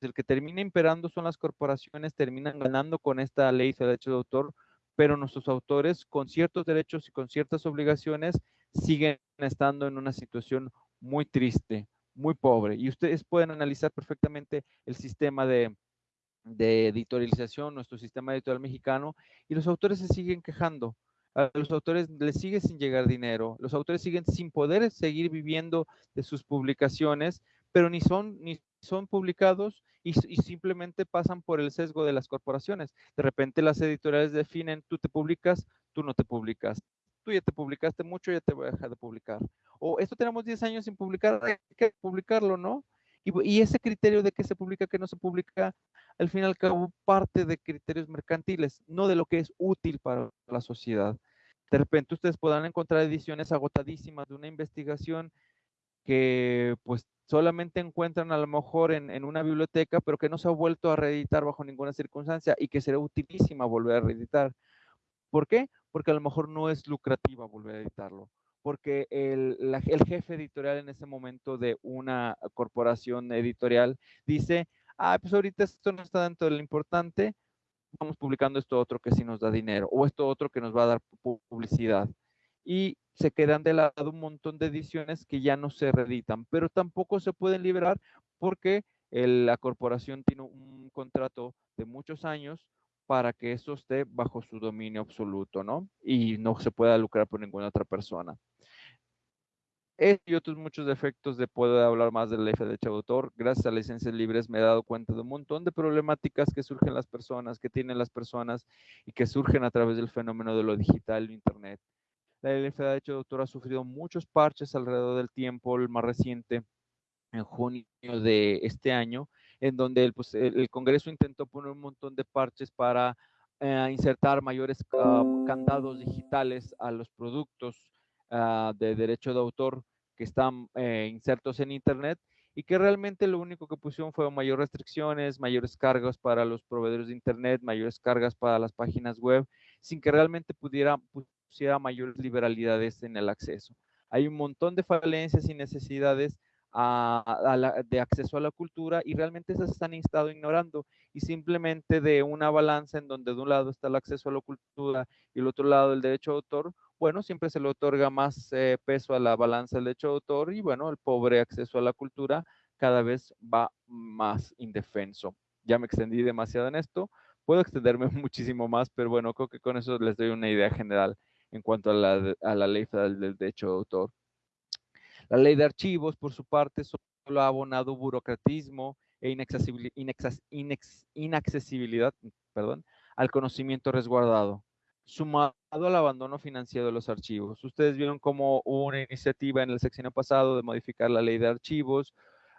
el que termina imperando son las corporaciones, terminan ganando con esta ley de derecho de autor, pero nuestros autores con ciertos derechos y con ciertas obligaciones siguen estando en una situación muy triste, muy pobre. Y ustedes pueden analizar perfectamente el sistema de, de editorialización, nuestro sistema editorial mexicano, y los autores se siguen quejando. A los autores les sigue sin llegar dinero, los autores siguen sin poder seguir viviendo de sus publicaciones, pero ni son, ni son publicados y, simplemente pasan por el sesgo de las corporaciones. De repente las editoriales definen, tú te publicas, tú no te publicas. Tú ya te publicaste mucho, ya te voy a dejar de publicar. O esto tenemos 10 años sin publicar, hay que publicarlo, ¿no? Y, ese criterio de que se publica, que no se publica, al fin y al cabo parte de criterios mercantiles, no de lo que es útil para la sociedad. De repente ustedes podrán encontrar ediciones agotadísimas de una investigación que pues solamente encuentran a lo mejor en, una biblioteca, pero que no se ha vuelto a reeditar bajo ninguna circunstancia y que será utilísima volver a reeditar. ¿Por qué? Porque a lo mejor no es lucrativa volver a editarlo. Porque el, el jefe editorial en ese momento de una corporación editorial dice, ah, pues ahorita esto no está dentro de lo importante, vamos publicando esto otro que sí nos da dinero o esto otro que nos va a dar publicidad. Y se quedan de lado un montón de ediciones que ya no se reeditan, pero tampoco se pueden liberar porque la corporación tiene un contrato de muchos años para que eso esté bajo su dominio absoluto, ¿no? Y no se pueda lucrar por ninguna otra persona. y otros muchos defectos de poder hablar más del ley de autor. Gracias a licencias libres me he dado cuenta de un montón de problemáticas que surgen las personas, que tienen las personas y que surgen a través del fenómeno de lo digital, internet La federal de derecho de autor ha sufrido muchos parches alrededor del tiempo, el más reciente en junio de este año, en donde el, pues, Congreso intentó poner un montón de parches para eh, insertar mayores ah, candados digitales a los productos uh, de derecho de autor que están eh, insertos en Internet y que realmente lo único que pusieron fue mayores restricciones, mayores cargas para los proveedores de Internet, mayores cargas para las páginas web, sin que realmente pudiera pusiera mayores liberalidades en el acceso. Hay un montón de falencias y necesidades de acceso a la cultura y realmente esas han estado ignorando y simplemente de una balanza en donde de un lado está el acceso a la cultura y el otro lado el derecho de autor, bueno, siempre se le otorga más eh, peso a la balanza del derecho de autor y bueno, el pobre acceso a la cultura cada vez va más indefenso. Ya me extendí demasiado en esto, puedo extenderme muchísimo más, pero bueno, creo que con eso les doy una idea general en cuanto a la, ley federal del derecho de autor. La ley de archivos, por su parte, solo ha abonado burocratismo e inaccesibilidad al conocimiento resguardado, sumado al abandono financiero de los archivos. Ustedes vieron como una iniciativa en el sexenio pasado de modificar la ley de archivos.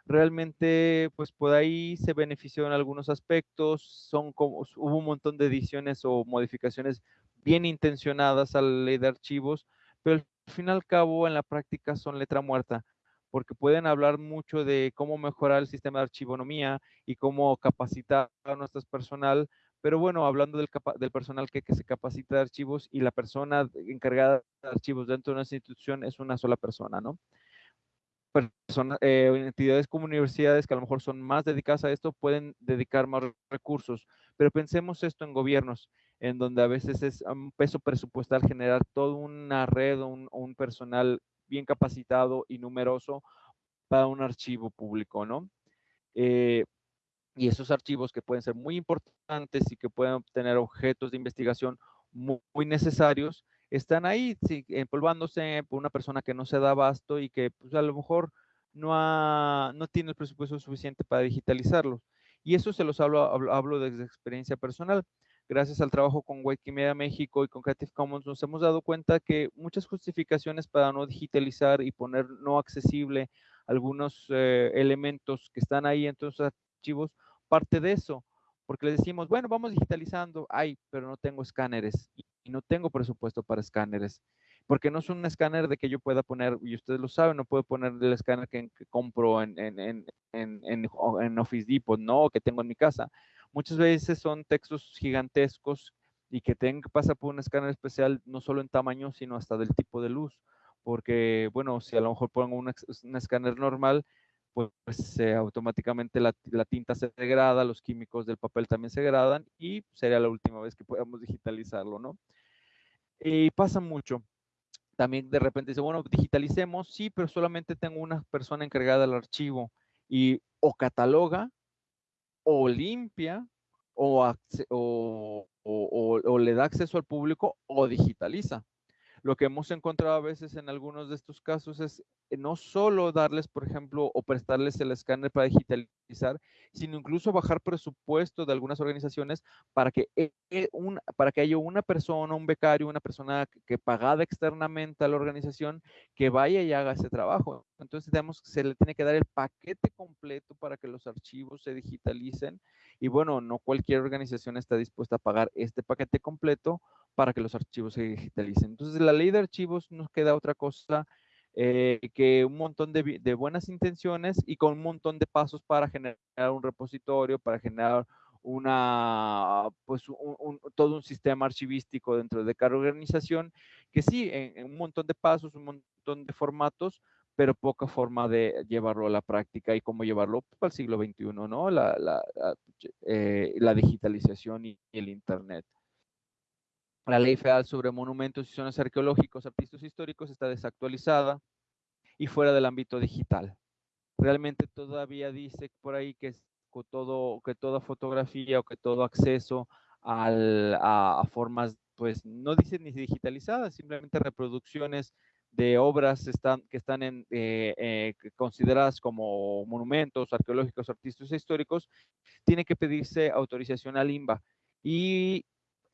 Realmente, pues por ahí se benefició en algunos aspectos. Son como, hubo un montón de ediciones o modificaciones bien intencionadas a la ley de archivos, pero al fin y al cabo en la práctica son letra muerta, porque pueden hablar mucho de cómo mejorar el sistema de archivonomía y cómo capacitar a nuestro personal, pero bueno, hablando del, personal que, que, se capacita de archivos y la persona encargada de archivos dentro de una institución es una sola persona, ¿no? Personas, eh, entidades como universidades que a lo mejor son más dedicadas a esto pueden dedicar más recursos, pero pensemos esto en gobiernos en donde a veces es un peso presupuestal generar toda una red o un, personal bien capacitado y numeroso para un archivo público, ¿no? Eh, y esos archivos que pueden ser muy importantes y que pueden obtener objetos de investigación muy, necesarios, están ahí empolvándose por una persona que no se da abasto y que pues, a lo mejor no, no tiene el presupuesto suficiente para digitalizarlos. Y eso se los hablo, hablo, hablo desde experiencia personal gracias al trabajo con Wikimedia México y con Creative Commons, nos hemos dado cuenta que muchas justificaciones para no digitalizar y poner no accesible algunos eh, elementos que están ahí en todos los archivos, parte de eso, porque le decimos, bueno, vamos digitalizando, ay, pero no tengo escáneres y, no tengo presupuesto para escáneres, porque no es un escáner de que yo pueda poner, y ustedes lo saben, no puedo poner el escáner que, compro en, en, en, en, Office Depot, no, que tengo en mi casa Muchas veces son textos gigantescos y que tengan que pasar por un escáner especial, no solo en tamaño, sino hasta del tipo de luz. Porque, bueno, si a lo mejor pongo un, escáner normal, pues automáticamente la, tinta se degrada, los químicos del papel también se degradan y sería la última vez que podamos digitalizarlo, ¿no? Y pasa mucho. También de repente dice, bueno, digitalicemos, sí, pero solamente tengo una persona encargada del archivo y o cataloga o limpia o, o, le da acceso al público o digitaliza. Lo que hemos encontrado a veces en algunos de estos casos es eh, no solo darles, por ejemplo, o prestarles el escáner para digitalizar, sino incluso bajar presupuesto de algunas organizaciones para que, eh, eh, para que haya una persona, un becario, una persona que, pagada externamente a la organización, que vaya y haga ese trabajo. Entonces, digamos, se le tiene que dar el paquete completo para que los archivos se digitalicen. Y bueno, no cualquier organización está dispuesta a pagar este paquete completo para que los archivos se digitalicen. Entonces, la ley de archivos nos queda otra cosa eh, que un montón de, buenas intenciones y con un montón de pasos para generar un repositorio, para generar una, pues todo un sistema archivístico dentro de cada organización, que sí, en, un montón de pasos, un montón de formatos, pero poca forma de llevarlo a la práctica y cómo llevarlo pues, al siglo XXI, ¿no? La, la, eh, digitalización y el Internet. La ley federal sobre monumentos y zonas arqueológicos, artistas históricos está desactualizada y fuera del ámbito digital. Realmente todavía dice por ahí que, todo, que toda fotografía o que todo acceso a, formas, pues no dice ni digitalizadas, simplemente reproducciones de obras que están en, eh, eh, consideradas como monumentos arqueológicos, artísticos e históricos, tiene que pedirse autorización al INBA. Y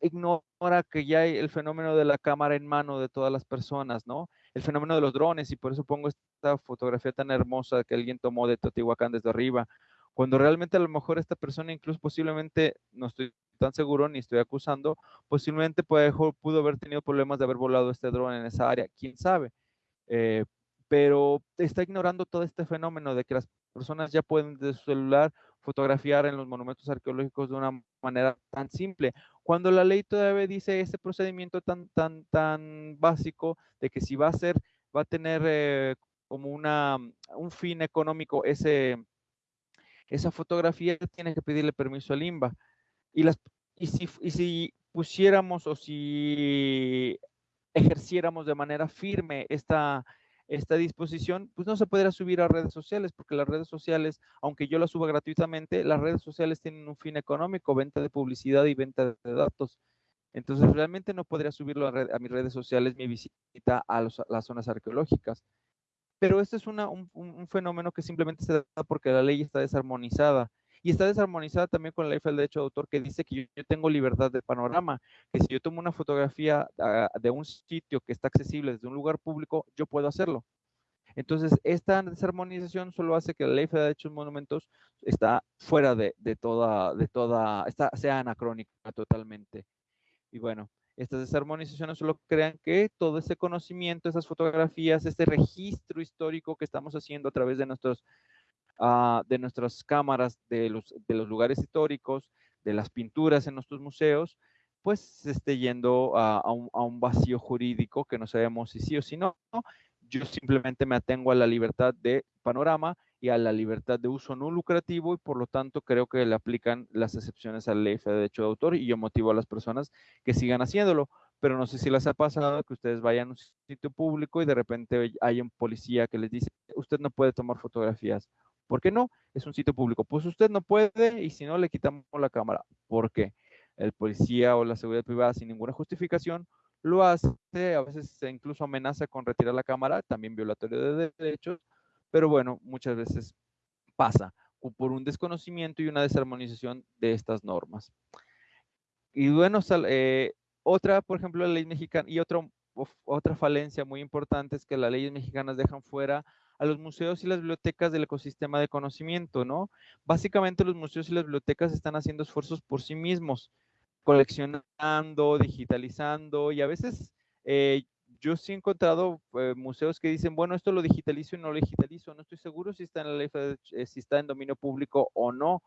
ignora que ya hay el fenómeno de la cámara en mano de todas las personas, ¿no? El fenómeno de los drones, y por eso pongo esta fotografía tan hermosa que alguien tomó de Teotihuacán desde arriba, cuando realmente a lo mejor esta persona incluso posiblemente, no estoy tan seguro ni estoy acusando, posiblemente pudo haber tenido problemas de haber volado este dron en esa área, quién sabe. Eh, pero está ignorando todo este fenómeno de que las personas ya pueden de su celular fotografiar en los monumentos arqueológicos de una manera tan simple, cuando la ley todavía dice ese procedimiento tan, tan, tan básico de que si va a ser, va a tener eh, como una, un fin económico ese, esa fotografía, tiene que pedirle permiso al INBA. Y, las, y, si, y si pusiéramos o si ejerciéramos de manera firme esta, esta disposición, pues no se podrá subir a redes sociales, porque las redes sociales, aunque yo las suba gratuitamente, las redes sociales tienen un fin económico, venta de publicidad y venta de datos. Entonces, realmente no podría subirlo a, mis redes sociales mi visita a, las zonas arqueológicas. Pero este es un, un, fenómeno que simplemente se da porque la ley está desarmonizada. Y está desarmonizada también con la ley del derecho de autor que dice que yo, tengo libertad de panorama, que si yo tomo una fotografía ah, de un sitio que está accesible desde un lugar público, yo puedo hacerlo. Entonces, esta desarmonización solo hace que la ley federal de derechos monumentos está fuera de, toda, de toda, está, sea anacrónica totalmente. Y bueno, estas desarmonizaciones solo crean que todo ese conocimiento, esas fotografías, este registro histórico que estamos haciendo a través de nuestros Ah, de nuestras cámaras, de los, de los lugares históricos, de las pinturas en nuestros museos, pues se esté yendo a, un, vacío jurídico que no sabemos si sí o si no. Yo simplemente me atengo a la libertad de panorama y a la libertad de uso no lucrativo y por lo tanto creo que le aplican las excepciones a la ley de derecho de autor y yo motivo a las personas que sigan haciéndolo. Pero no sé si les ha pasado que ustedes vayan a un sitio público y de repente hay un policía que les dice, usted no puede tomar fotografías ¿Por qué no? Es un sitio público. Pues usted no puede y si no le quitamos la cámara. ¿Por qué? El policía o la seguridad privada sin ninguna justificación lo hace, a veces se incluso amenaza con retirar la cámara, también violatorio de derechos, pero bueno, muchas veces pasa por un desconocimiento y una desarmonización de estas normas. Y bueno, eh, otra, por ejemplo, la ley mexicana, y otro, otra falencia muy importante es que las leyes mexicanas dejan fuera a los museos y las bibliotecas del ecosistema de conocimiento, ¿no? Básicamente los museos y las bibliotecas están haciendo esfuerzos por sí mismos, coleccionando, digitalizando y a veces eh, yo sí he encontrado eh, museos que dicen, bueno, esto lo digitalizo y no lo digitalizo, no estoy seguro si está en la eh, si está en dominio público o no.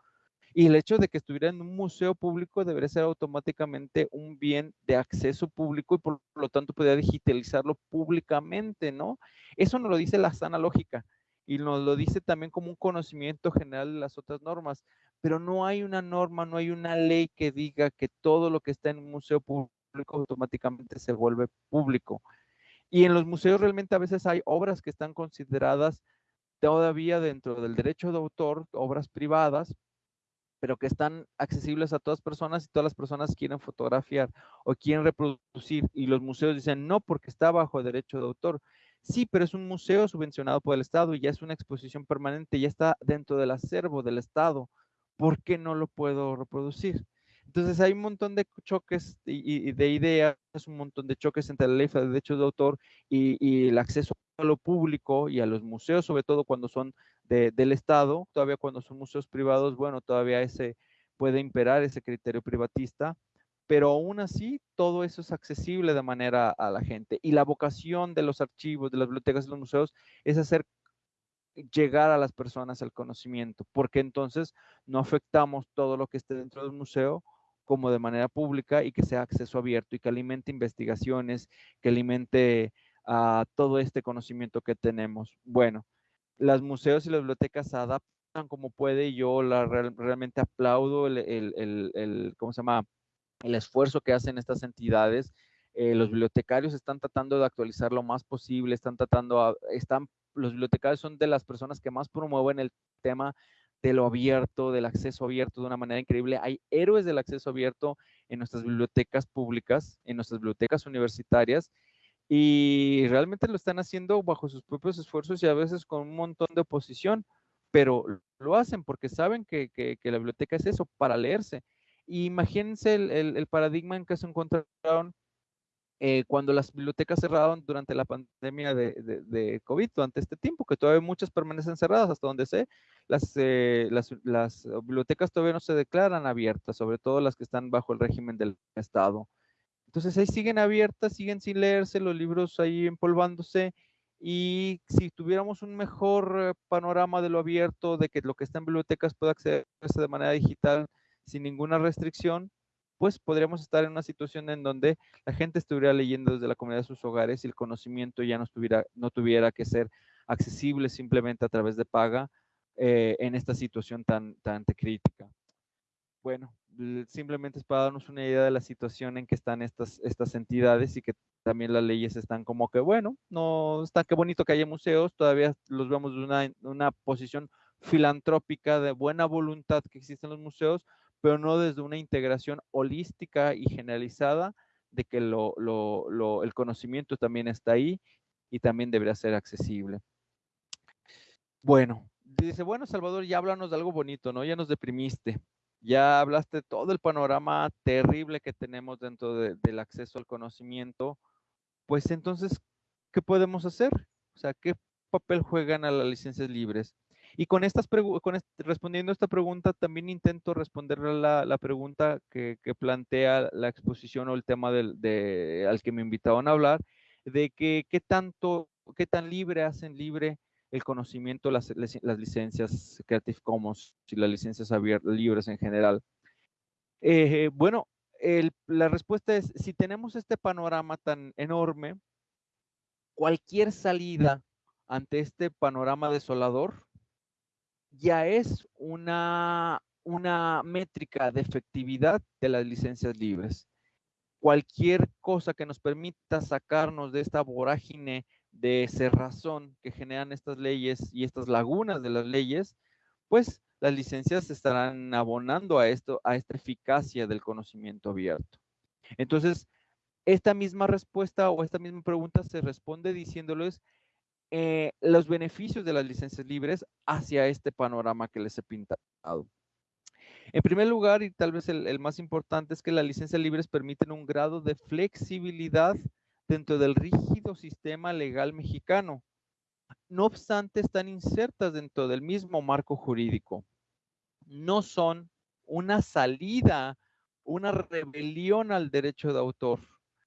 Y el hecho de que estuviera en un museo público debería ser automáticamente un bien de acceso público y por lo tanto podría digitalizarlo públicamente, ¿no? Eso nos lo dice la sana lógica y nos lo dice también como un conocimiento general de las otras normas, pero no hay una norma, no hay una ley que diga que todo lo que está en un museo público automáticamente se vuelve público. Y en los museos realmente a veces hay obras que están consideradas todavía dentro del derecho de autor, obras privadas, pero que están accesibles a todas personas y todas las personas quieren fotografiar o quieren reproducir y los museos dicen no porque está bajo derecho de autor. Sí, pero es un museo subvencionado por el Estado y ya es una exposición permanente, ya está dentro del acervo del Estado. ¿Por qué no lo puedo reproducir? Entonces hay un montón de choques y, de ideas, un montón de choques entre la ley de derechos de autor y, y el acceso a lo público y a los museos, sobre todo cuando son del Estado, todavía cuando son museos privados, bueno, todavía ese puede imperar ese criterio privatista, pero aún así todo eso es accesible de manera a la gente. Y la vocación de los archivos, de las bibliotecas y los museos es hacer llegar a las personas el conocimiento, porque entonces no afectamos todo lo que esté dentro del museo como de manera pública y que sea acceso abierto y que alimente investigaciones, que alimente a todo este conocimiento que tenemos. Bueno, las museos y las bibliotecas se adaptan como puede y yo la, realmente aplaudo el, el, el, ¿cómo se llama? El esfuerzo que hacen estas entidades. Eh, los bibliotecarios están tratando de actualizar lo más posible, están tratando, están, los bibliotecarios son de las personas que más promueven el tema de lo abierto, del acceso abierto de una manera increíble. Hay héroes del acceso abierto en nuestras bibliotecas públicas, en nuestras bibliotecas universitarias, y realmente lo están haciendo bajo sus propios esfuerzos y a veces con un montón de oposición, pero lo hacen porque saben que, la biblioteca es eso, para leerse. imagínense el, paradigma en que se encontraron eh, cuando las bibliotecas cerraron durante la pandemia de, de, COVID, durante este tiempo, que todavía muchas permanecen cerradas, hasta donde sé, las, eh, las, las, bibliotecas todavía no se declaran abiertas, sobre todo las que están bajo el régimen del Estado. Entonces ahí siguen abiertas, siguen sin leerse, los libros ahí empolvándose, y si tuviéramos un mejor eh, panorama de lo abierto, de que lo que está en bibliotecas pueda accederse de manera digital sin ninguna restricción, pues podríamos estar en una situación en donde la gente estuviera leyendo desde la comunidad de sus hogares y el conocimiento ya no, tuviera que ser accesible simplemente a través de paga eh, en esta situación tan, tan crítica. Bueno, simplemente es para darnos una idea de la situación en que están estas, estas entidades y que también las leyes están como que, bueno, no está qué bonito que haya museos, todavía los vemos de una, una posición filantrópica de buena voluntad que existen los museos, pero no desde una integración holística y generalizada de que lo, lo, el conocimiento también está ahí y también debería ser accesible. Bueno, dice, bueno, Salvador, ya háblanos de algo bonito, ¿no? Ya nos deprimiste. Ya hablaste todo el panorama terrible que tenemos dentro del acceso al conocimiento. Pues entonces, ¿qué podemos hacer? O sea, ¿qué papel juegan a las licencias libres? Y con estas con respondiendo a esta pregunta, también intento responder la, la pregunta que, plantea la exposición o el tema al que me invitaban a hablar, de que qué tanto, qué tan libre hacen libre el conocimiento, las, las licencias Creative Commons y las licencias abiertas, libres en general. Eh, bueno, el, la respuesta es, si tenemos este panorama tan enorme, cualquier salida ante este panorama desolador ya es una, una métrica de efectividad de las licencias libres. Cualquier cosa que nos permita sacarnos de esta vorágine de cerrazón que generan estas leyes y estas lagunas de las leyes, pues las licencias estarán abonando a esto, a esta eficacia del conocimiento abierto. Entonces, esta misma respuesta o esta misma pregunta se responde diciéndoles eh, los beneficios de las licencias libres hacia este panorama que les he pintado. En primer lugar, y tal vez el, más importante, es que las licencias libres permiten un grado de flexibilidad dentro del rígido sistema legal mexicano. No obstante, están insertas dentro del mismo marco jurídico. No son una salida, una rebelión al derecho de autor.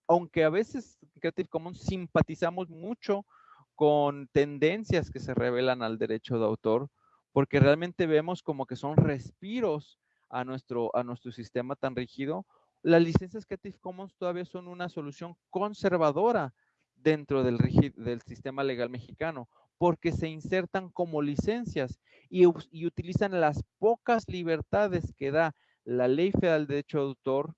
Aunque a veces Creative Commons simpatizamos mucho con tendencias que se revelan al derecho de autor, porque realmente vemos como que son respiros a nuestro, a nuestro sistema tan rígido. Las licencias Creative Commons todavía son una solución conservadora dentro del, del sistema legal mexicano, porque se insertan como licencias y, utilizan las pocas libertades que da la Ley Federal de Derecho de Autor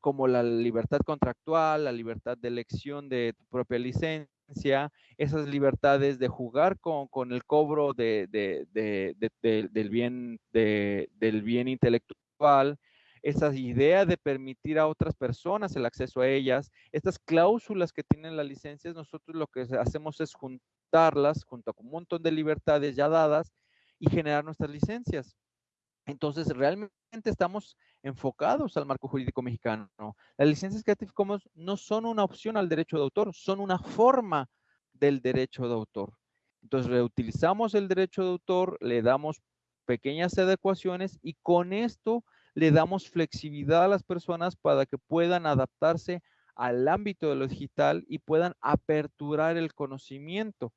como la libertad contractual, la libertad de elección de tu propia licencia, esas libertades de jugar con, el cobro de, bien, del bien intelectual, esa idea de permitir a otras personas el acceso a ellas, estas cláusulas que tienen las licencias, nosotros lo que hacemos es juntarlas junto con un montón de libertades ya dadas y generar nuestras licencias. Entonces, realmente estamos enfocados al marco jurídico mexicano. Las licencias Creative Commons no son una opción al derecho de autor, son una forma del derecho de autor. Entonces, reutilizamos el derecho de autor, le damos pequeñas adecuaciones y con esto le damos flexibilidad a las personas para que puedan adaptarse al ámbito de lo digital y puedan aperturar el conocimiento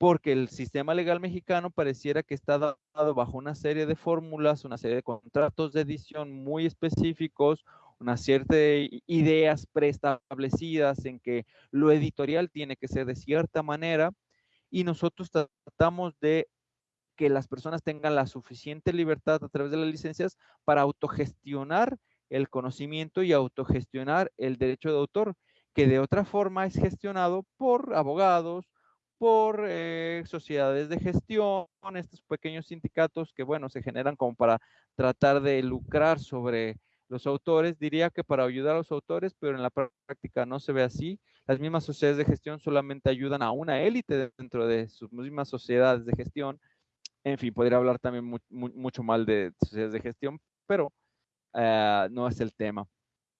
porque el sistema legal mexicano pareciera que está dado bajo una serie de fórmulas, una serie de contratos de edición muy específicos, una cierta de ideas preestablecidas en que lo editorial tiene que ser de cierta manera y nosotros tratamos de que las personas tengan la suficiente libertad a través de las licencias para autogestionar el conocimiento y autogestionar el derecho de autor, que de otra forma es gestionado por abogados, por eh, sociedades de gestión, estos pequeños sindicatos que, bueno, se generan como para tratar de lucrar sobre los autores. Diría que para ayudar a los autores, pero en la práctica no se ve así. Las mismas sociedades de gestión solamente ayudan a una élite dentro de sus mismas sociedades de gestión. En fin, podría hablar también mucho mal de sociedades de gestión, pero eh, no es el tema.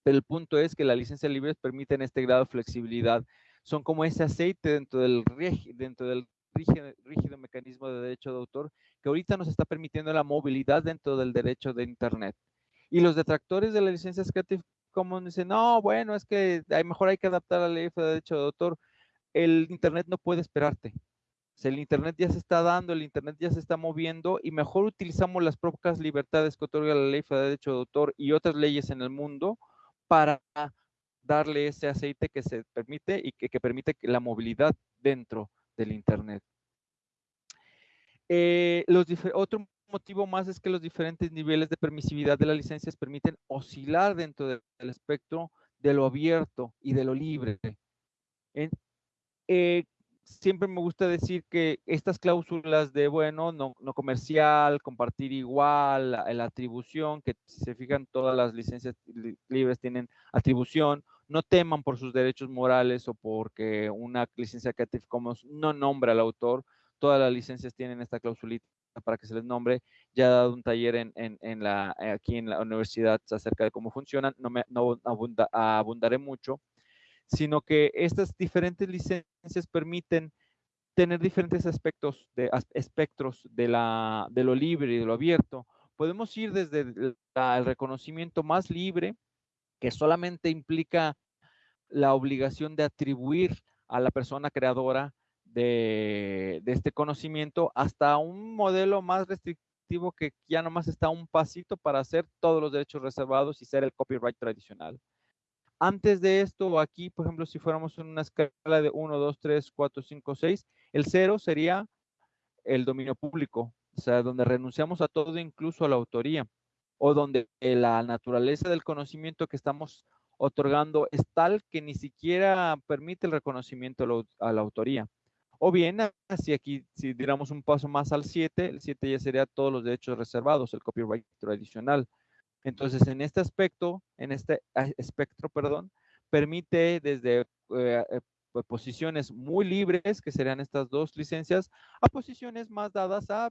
El punto es que las licencias libres permiten este grado de flexibilidad. Son como ese aceite dentro del, rígido, mecanismo de derecho de autor que ahorita nos está permitiendo la movilidad dentro del derecho de Internet. Y los detractores de la licencia Creative Commons dicen, no, bueno, es que hay, mejor hay que adaptar la ley de derecho de autor. El Internet no puede esperarte. El Internet ya se está dando, el Internet ya se está moviendo y mejor utilizamos las propias libertades que otorga la ley de derecho de autor y otras leyes en el mundo para darle ese aceite que se permite y que, permite la movilidad dentro del Internet. Eh, otro motivo más es que los diferentes niveles de permisividad de las licencias permiten oscilar dentro del espectro de lo abierto y de lo libre. Eh, siempre me gusta decir que estas cláusulas de, bueno, no, comercial, compartir igual, la, atribución, que si se fijan, todas las licencias libres tienen atribución, no teman por sus derechos morales o porque una licencia Creative Commons no nombra al autor, todas las licencias tienen esta clausulita para que se les nombre. Ya he dado un taller en, la, aquí en la universidad acerca de cómo funcionan, no, me, no abundaré mucho, sino que estas diferentes licencias permiten tener diferentes aspectos de, espectros de, de lo libre y de lo abierto. Podemos ir desde el, reconocimiento más libre, que solamente implica la obligación de atribuir a la persona creadora de, este conocimiento hasta un modelo más restrictivo que ya nomás está un pasito para hacer todos los derechos reservados y ser el copyright tradicional. Antes de esto, aquí, por ejemplo, si fuéramos en una escala de 1, 2, 3, 4, 5, 6, el cero sería el dominio público, o sea, donde renunciamos a todo, incluso a la autoría, o donde la naturaleza del conocimiento que estamos otorgando es tal que ni siquiera permite el reconocimiento a la autoría. O bien, si aquí, si diéramos un paso más al 7, el 7 ya sería todos los derechos reservados, el copyright tradicional. Entonces, en este aspecto, en este espectro, perdón, permite desde eh, eh, pues, posiciones muy libres, que serían estas dos licencias, a posiciones más dadas a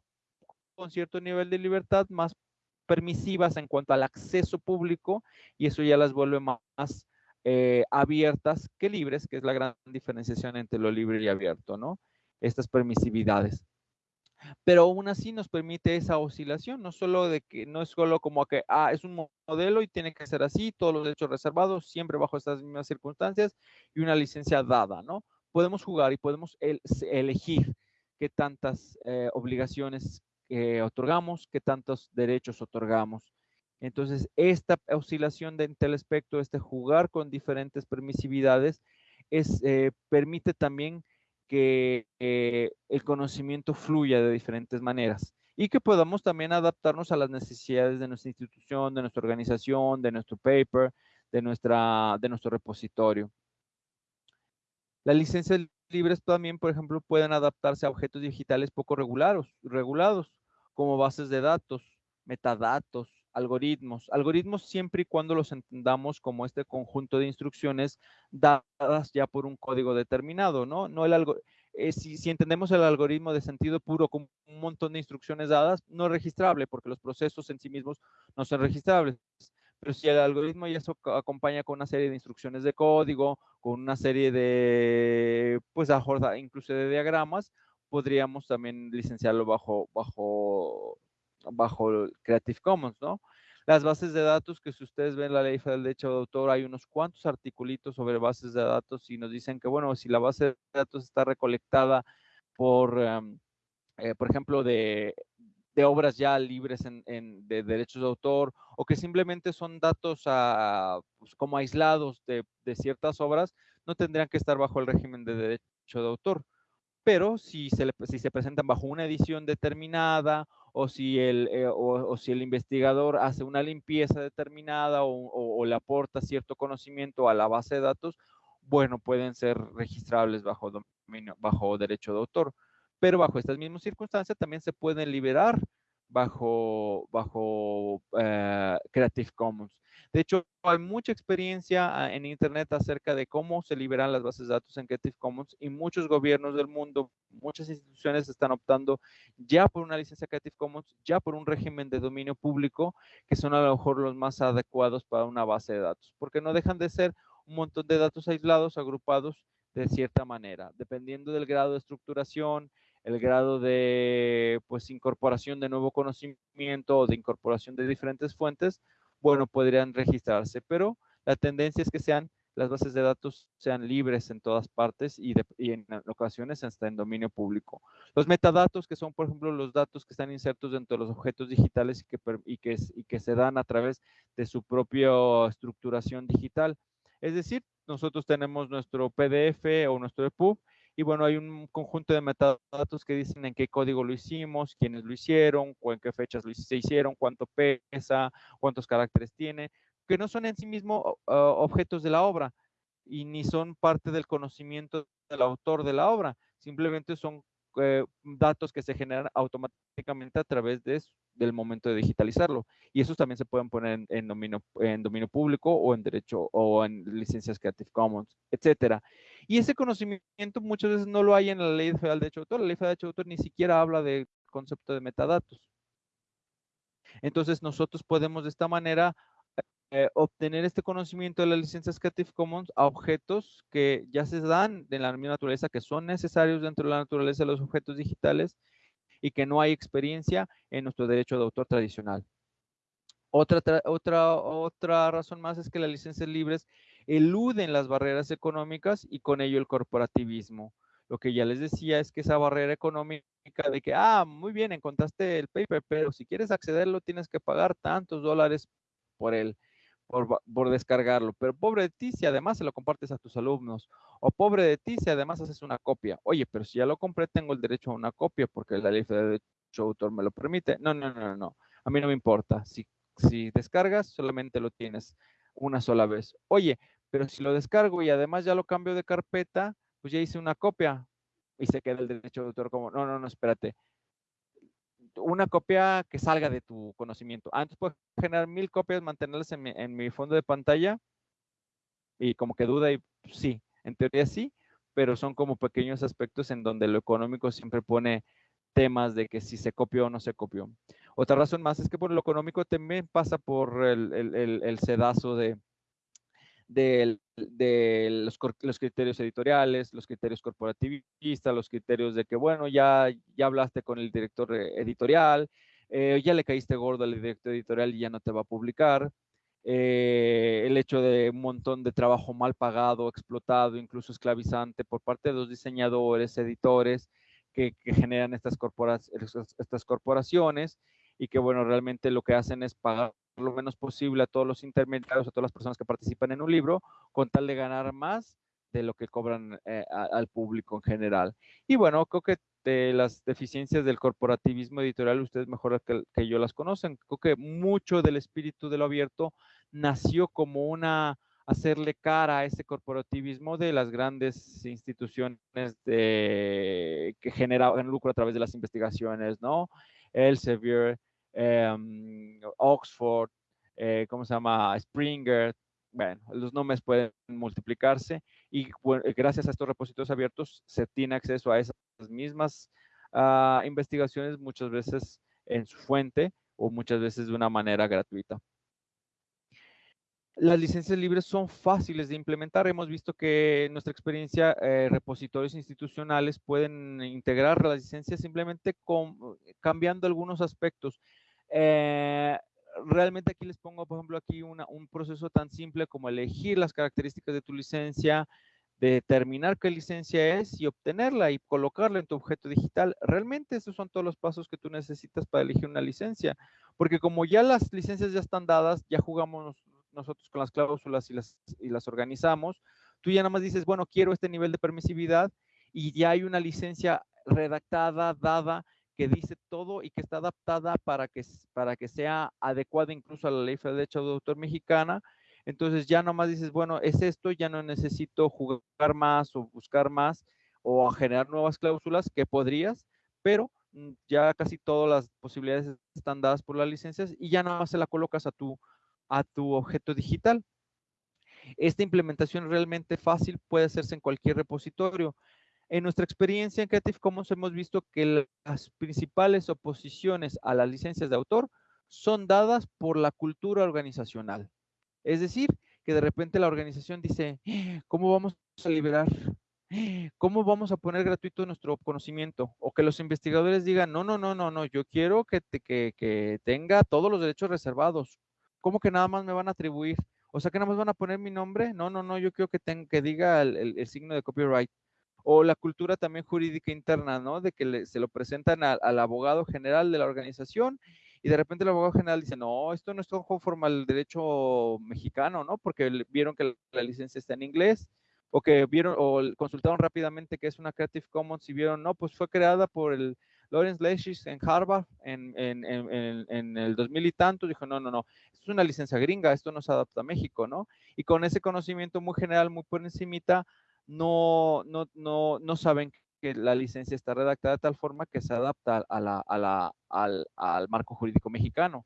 con cierto nivel de libertad, más permisivas en cuanto al acceso público, y eso ya las vuelve más eh, abiertas que libres, que es la gran diferenciación entre lo libre y abierto, ¿no? Estas permisividades. Pero aún así nos permite esa oscilación, no solo de que no es solo como que, ah, es un modelo y tiene que ser así, todos los derechos reservados, siempre bajo estas mismas circunstancias y una licencia dada, ¿no? Podemos jugar y podemos elegir qué tantas eh, obligaciones eh, otorgamos, qué tantos derechos otorgamos. Entonces, esta oscilación de el espectro, este jugar con diferentes permisividades, es, eh, permite también que eh, el conocimiento fluya de diferentes maneras y que podamos también adaptarnos a las necesidades de nuestra institución, de nuestra organización, de nuestro paper, de, nuestra, de nuestro repositorio. Las licencias libres también, por ejemplo, pueden adaptarse a objetos digitales poco regulados, regulados como bases de datos, metadatos, algoritmos. Algoritmos siempre y cuando los entendamos como este conjunto de instrucciones dadas ya por un código determinado, ¿no? no el algo, eh, si, entendemos el algoritmo de sentido puro como un montón de instrucciones dadas, no es registrable porque los procesos en sí mismos no son registrables. Pero si el algoritmo ya se acompaña con una serie de instrucciones de código, con una serie de, pues, incluso de diagramas, podríamos también licenciarlo bajo, bajo bajo Creative Commons, ¿no? Las bases de datos, que si ustedes ven la ley federal de derecho de autor, hay unos cuantos articulitos sobre bases de datos y nos dicen que, bueno, si la base de datos está recolectada por, em, eh, por ejemplo, de, obras ya libres en, de derechos de autor o que simplemente son datos pues, como aislados de, de ciertas obras, no tendrían que estar bajo el régimen de derecho de autor pero si se, si se presentan bajo una edición determinada o si el, eh, o, si el investigador hace una limpieza determinada o, le aporta cierto conocimiento a la base de datos, bueno, pueden ser registrables bajo, dominio, bajo derecho de autor. Pero bajo estas mismas circunstancias también se pueden liberar bajo, bajo eh, Creative Commons. De hecho, hay mucha experiencia ah, en Internet acerca de cómo se liberan las bases de datos en Creative Commons y muchos gobiernos del mundo, muchas instituciones están optando ya por una licencia Creative Commons, ya por un régimen de dominio público, que son a lo mejor los más adecuados para una base de datos, porque no dejan de ser un montón de datos aislados, agrupados de cierta manera, dependiendo del grado de estructuración, el grado de pues incorporación de nuevo conocimiento o de incorporación de diferentes fuentes, bueno, podrían registrarse, pero la tendencia es que sean las bases de datos sean libres en todas partes y, en ocasiones hasta en dominio público. Los metadatos, que son, por ejemplo, los datos que están insertos dentro de los objetos digitales que, y que se dan a través de su propia estructuración digital. Es decir, nosotros tenemos nuestro PDF o nuestro EPUB y bueno, hay un conjunto de metadatos que dicen en qué código lo hicimos, quiénes lo hicieron, o en qué fechas lo se hicieron, cuánto pesa, cuántos caracteres tiene, que no son en sí mismos objetos de la obra y ni son parte del conocimiento del autor de la obra, simplemente son eh, datos que se generan automáticamente a través de, del momento de digitalizarlo. Y esos también se pueden poner en, dominio, en dominio público o en derecho o en licencias Creative Commons, etcétera. Y ese conocimiento muchas veces no lo hay en la Ley Federal de Derecho de Autor. La Ley Federal de Derecho de Autor ni siquiera habla del concepto de metadatos. Entonces nosotros podemos de esta manera eh, obtener este conocimiento de las licencias Creative Commons a objetos que ya se dan de la misma naturaleza, que son necesarios dentro de la naturaleza de los objetos digitales y que no hay experiencia en nuestro derecho de autor tradicional. Otra, otra, otra razón más es que las licencias libres eluden las barreras económicas y con ello el corporativismo. Lo que ya les decía es que esa barrera económica de que, ah, muy bien, encontraste el paper, pero si quieres accederlo tienes que pagar tantos dólares por él por, descargarlo. Pero pobre de ti si además se lo compartes a tus alumnos. O pobre de ti si además haces una copia. Oye, pero si ya lo compré, tengo el derecho a una copia porque la ley de derecho de autor me lo permite. No, no, no, no. A mí no me importa. Si, si descargas, solamente lo tienes una sola vez. Oye, pero si lo descargo y además ya lo cambio de carpeta, pues ya hice una copia y se queda el derecho de autor como, no, no, no, espérate una copia que salga de tu conocimiento. Antes puedo generar mil copias, mantenerlas en mi, fondo de pantalla y como que duda y pues, sí, en teoría sí, pero son como pequeños aspectos en donde lo económico siempre pone temas de que si se copió o no se copió. Otra razón más es que por lo económico también pasa por el sedazo de, de, los, criterios editoriales, los criterios corporativistas, los criterios de que, bueno, ya, ya hablaste con el director editorial, eh, ya le caíste gordo al director editorial y ya no te va a publicar. Eh, el hecho de un montón de trabajo mal pagado, explotado, incluso esclavizante por parte de los diseñadores, editores que, generan estas, estas corporaciones y que, bueno, realmente lo que hacen es pagar lo menos posible a todos los intermediarios, a todas las personas que participan en un libro, con tal de ganar más de lo que cobran eh, al público en general. Y bueno, creo que de las deficiencias del corporativismo editorial, ustedes mejor que, que, yo las conocen. Creo que mucho del espíritu de lo abierto nació como una hacerle cara a ese corporativismo de las grandes instituciones de, que generan lucro a través de las investigaciones, ¿no? Elsevier, Em, Oxford, eh, ¿cómo se llama? Springer, bueno, los nombres pueden multiplicarse y gracias a estos repositorios abiertos se tiene acceso a esas mismas ah, investigaciones muchas veces en su fuente o muchas veces de una manera gratuita. Las licencias libres son fáciles de implementar. Hemos visto que en nuestra experiencia, eh, repositorios institucionales pueden integrar las licencias simplemente cambiando algunos aspectos. Eh, realmente aquí les pongo, por ejemplo, aquí un proceso tan simple como elegir las características de tu licencia, determinar qué licencia es y obtenerla y colocarla en tu objeto digital. Realmente esos son todos los pasos que tú necesitas para elegir una licencia, porque como ya las licencias ya están dadas, ya jugamos nosotros con las cláusulas y las, y las organizamos, tú ya nada más dices, bueno, quiero este nivel de permisividad y ya hay una licencia redactada, dada, que dice todo y que está adaptada para que, para que sea adecuada incluso a la ley federal de derecho de autor mexicana. Entonces ya nomás dices, bueno, es esto, ya no necesito jugar más o buscar más o generar nuevas cláusulas que podrías, pero mm, ya casi todas las posibilidades están dadas por las licencias y ya nada más se la colocas a tu, a tu objeto digital. Esta implementación realmente fácil puede hacerse en cualquier repositorio. En nuestra experiencia en Creative Commons hemos visto que las principales oposiciones a las licencias de autor son dadas por la cultura organizacional. Es decir, que de repente la organización dice, ¿cómo vamos a liberar? ¿Cómo vamos a poner gratuito nuestro conocimiento? O que los investigadores digan, no, no, no, no, no, yo quiero que, que, tenga todos los derechos reservados. ¿Cómo que nada más me van a atribuir? O sea, que nada más van a poner mi nombre. No, no, no, yo quiero que, tenga, que diga el, signo de copyright. O la cultura también jurídica interna, ¿no? De que se lo presentan al abogado general de la organización y de repente el abogado general dice, no, esto no es conforme al derecho mexicano, ¿no? Porque vieron que la licencia está en inglés o que vieron o consultaron rápidamente que es una Creative Commons y vieron, no, pues fue creada por el Lawrence Leishis en Harvard en, en, en, en, el 2000 y tanto, dijo, no, no, no, es una licencia gringa, esto no se adapta a México, ¿no? Y con ese conocimiento muy general, muy por encimita, no, no, no, no saben que la licencia está redactada de tal forma que se adapta a la, a la, al, al, marco jurídico mexicano.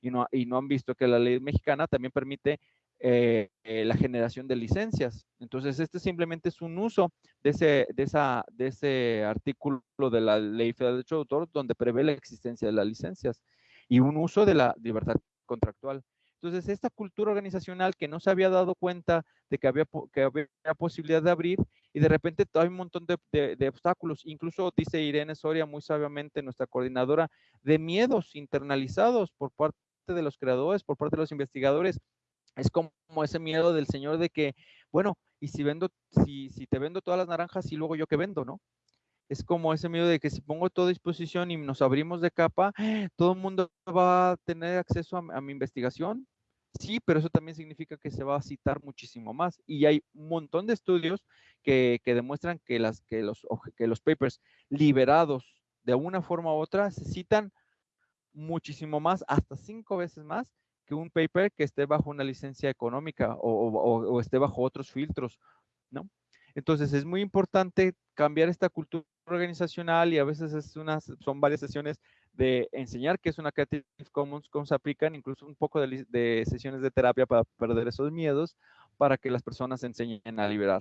Y no, y no han visto que la ley mexicana también permite eh, eh, la generación de licencias. Entonces, este simplemente es un uso de ese, de, esa, de ese artículo de la Ley Federal de Derecho de Autor donde prevé la existencia de las licencias y un uso de la libertad contractual. Entonces, esta cultura organizacional que no se había dado cuenta de que había, que había posibilidad de abrir y de repente hay un montón de, de, obstáculos, incluso dice Irene Soria muy sabiamente, nuestra coordinadora, de miedos internalizados por parte de los creadores, por parte de los investigadores. Es como ese miedo del señor de que, bueno, y si vendo, si, si te vendo todas las naranjas y luego yo qué vendo, ¿no? es como ese miedo de que si pongo todo a disposición y nos abrimos de capa, todo el mundo va a tener acceso a, mi investigación. Sí, pero eso también significa que se va a citar muchísimo más. Y hay un montón de estudios que, demuestran que, las, que, los, que los papers liberados de una forma u otra se citan muchísimo más, hasta cinco veces más que un paper que esté bajo una licencia económica o, o esté bajo otros filtros, ¿no? Entonces es muy importante cambiar esta cultura organizacional y a veces es unas, son varias sesiones de enseñar qué es una Creative Commons, cómo se aplican, incluso un poco de, sesiones de terapia para perder esos miedos, para que las personas enseñen a liberar.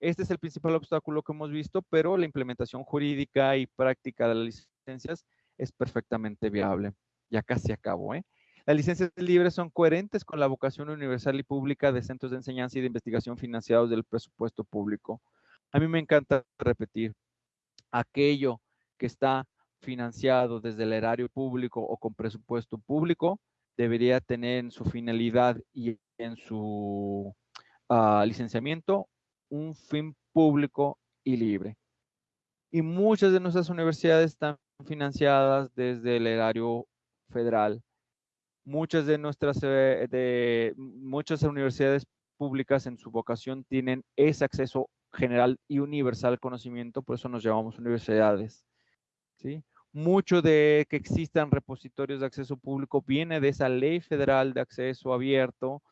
Este es el principal obstáculo que hemos visto, pero la implementación jurídica y práctica de las licencias es perfectamente viable. Ya casi acabo, ¿eh? Las licencias libres son coherentes con la vocación universal y pública de centros de enseñanza y de investigación financiados del presupuesto público. A mí me encanta repetir, aquello que está financiado desde el erario público o con presupuesto público debería tener en su finalidad y en su ah, licenciamiento un fin público y libre. Y muchas de nuestras universidades están financiadas desde el erario federal. Muchas de nuestras eh, de muchas universidades públicas en su vocación tienen ese acceso general y universal conocimiento, por eso nos llamamos universidades. ¿sí? Mucho de que existan repositorios de acceso público viene de esa ley federal de acceso abierto,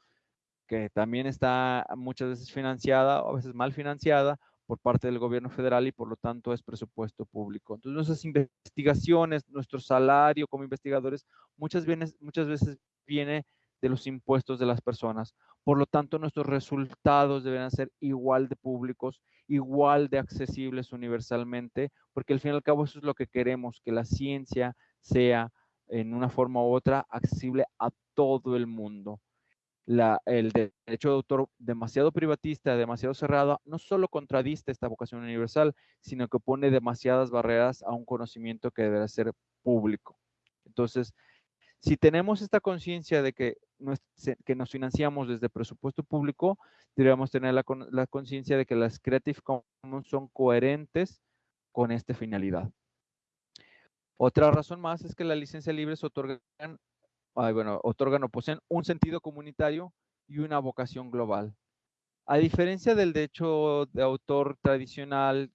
que también está muchas veces financiada, o a veces mal financiada, por parte del gobierno federal y por lo tanto es presupuesto público. Entonces nuestras investigaciones, nuestro salario como investigadores, muchas, veces viene de los impuestos de las personas. Por lo tanto, nuestros resultados deben ser igual de públicos, igual de accesibles universalmente, porque al fin y al cabo eso es lo que queremos, que la ciencia sea en una forma u otra accesible a todo el mundo. El derecho de autor demasiado privatista, demasiado cerrado, no solo contradice esta vocación universal, sino que pone demasiadas barreras a un conocimiento que debe ser público. Entonces, si tenemos esta conciencia de que, que nos financiamos desde presupuesto público, deberíamos tener la, conciencia de que las Creative Commons son coherentes con esta finalidad. Otra razón más es que las licencias libres otorgan, bueno, otorgan o poseen un sentido comunitario y una vocación global. A diferencia del derecho de autor tradicional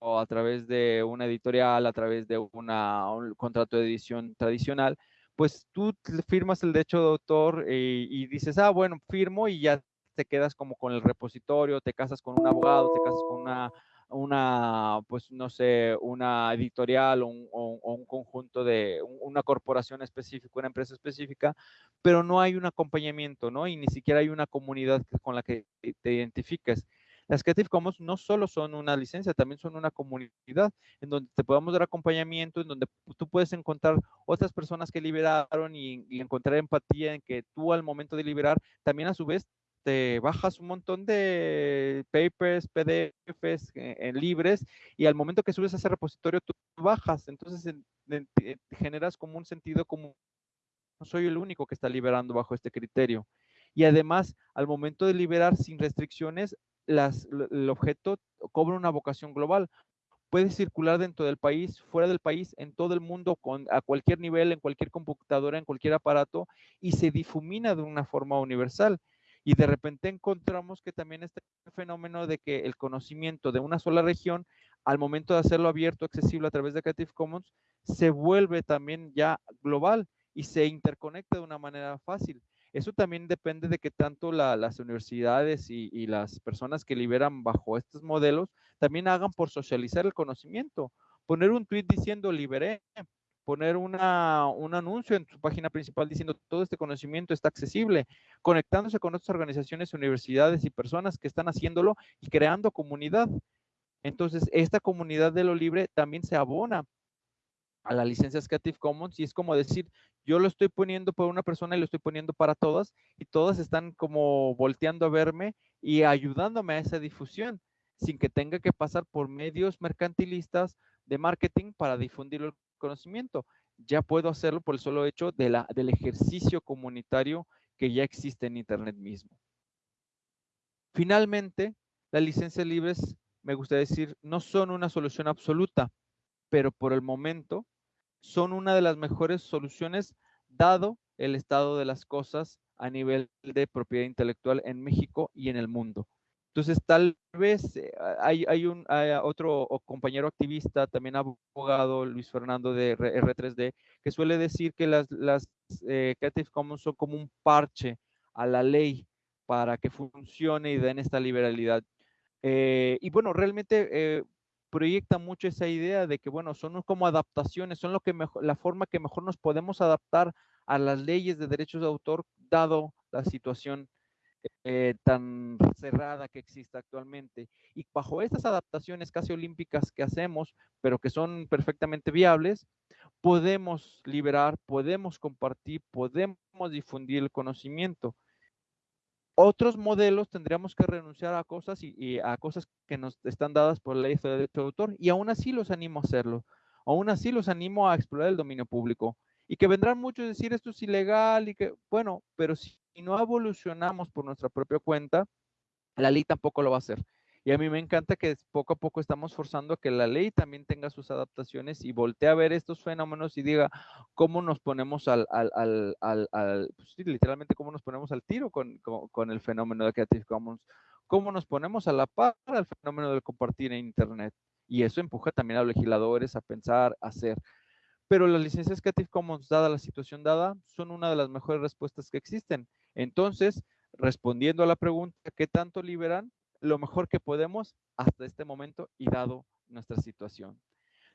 o a través de una editorial, a través de una, un contrato de edición tradicional, pues tú firmas el derecho de autor eh, y dices, ah, bueno, firmo y ya te quedas como con el repositorio, te casas con un abogado, te casas con una, pues no sé, una editorial o un conjunto de una corporación específica, una empresa específica, pero no hay un acompañamiento, ¿no? Y ni siquiera hay una comunidad con la que te identifiques. Las Creative Commons no solo son una licencia, también son una comunidad en donde te podemos dar acompañamiento, en donde tú puedes encontrar otras personas que liberaron y, encontrar empatía en que tú al momento de liberar también a su vez te bajas un montón de papers, PDFs eh, en libres y al momento que subes a ese repositorio tú bajas, entonces generas como un sentido como no soy el único que está liberando bajo este criterio. Y además, al momento de liberar sin restricciones, el objeto cobra una vocación global. Puede circular dentro del país, fuera del país, en todo el mundo, con, a cualquier nivel, en cualquier computadora, en cualquier aparato, y se difumina de una forma universal. Y de repente encontramos que también este fenómeno de que el conocimiento de una sola región, al momento de hacerlo abierto, accesible a través de Creative Commons, se vuelve también ya global y se interconecta de una manera fácil. Eso también depende de que tanto las universidades y, las personas que liberan bajo estos modelos también hagan por socializar el conocimiento. Poner un tweet diciendo liberé, poner una, un anuncio en su página principal diciendo todo este conocimiento está accesible, conectándose con otras organizaciones, universidades y personas que están haciéndolo y creando comunidad. Entonces, esta comunidad de lo libre también se abona a la licencia Creative Commons y es como decir, yo lo estoy poniendo por una persona y lo estoy poniendo para todas y todas están como volteando a verme y ayudándome a esa difusión sin que tenga que pasar por medios mercantilistas de marketing para difundir el conocimiento. Ya puedo hacerlo por el solo hecho de la, del ejercicio comunitario que ya existe en Internet mismo. Finalmente, las licencias libres, me gustaría decir, no son una solución absoluta, pero por el momento son una de las mejores soluciones dado el estado de las cosas a nivel de propiedad intelectual en México y en el mundo. Entonces, tal vez eh, hay, un otro compañero activista, también abogado, Luis Fernando de R3D, que suele decir que las, las eh, Creative Commons son como un parche a la ley para que funcione y den esta liberalidad. Eh, y bueno, realmente proyecta mucho esa idea de que, bueno, son como adaptaciones, son lo que la forma que mejor nos podemos adaptar a las leyes de derechos de autor, dado la situación eh, tan cerrada que existe actualmente. Y bajo estas adaptaciones casi olímpicas que hacemos, pero que son perfectamente viables, podemos liberar, podemos compartir, podemos difundir el conocimiento otros modelos tendríamos que renunciar a cosas y, a cosas que nos están dadas por ley de derecho de autor y aún así los animo a hacerlo. Aún así los animo a explorar el dominio público y que vendrán muchos a decir esto es ilegal y que, bueno, pero si no evolucionamos por nuestra propia cuenta, la ley tampoco lo va a hacer. Y a mí me encanta que poco a poco estamos forzando a que la ley también tenga sus adaptaciones y voltee a ver estos fenómenos y diga cómo nos ponemos al, al, al, al, pues literalmente cómo nos ponemos al tiro con, con, el fenómeno de Creative Commons, cómo nos ponemos a la par al fenómeno del compartir en Internet. Y eso empuja también a los legisladores a pensar, a hacer. Pero las licencias Creative Commons, dada la situación dada, son una de las mejores respuestas que existen. Entonces, respondiendo a la pregunta, ¿qué tanto liberan? Lo mejor que podemos hasta este momento y dado nuestra situación.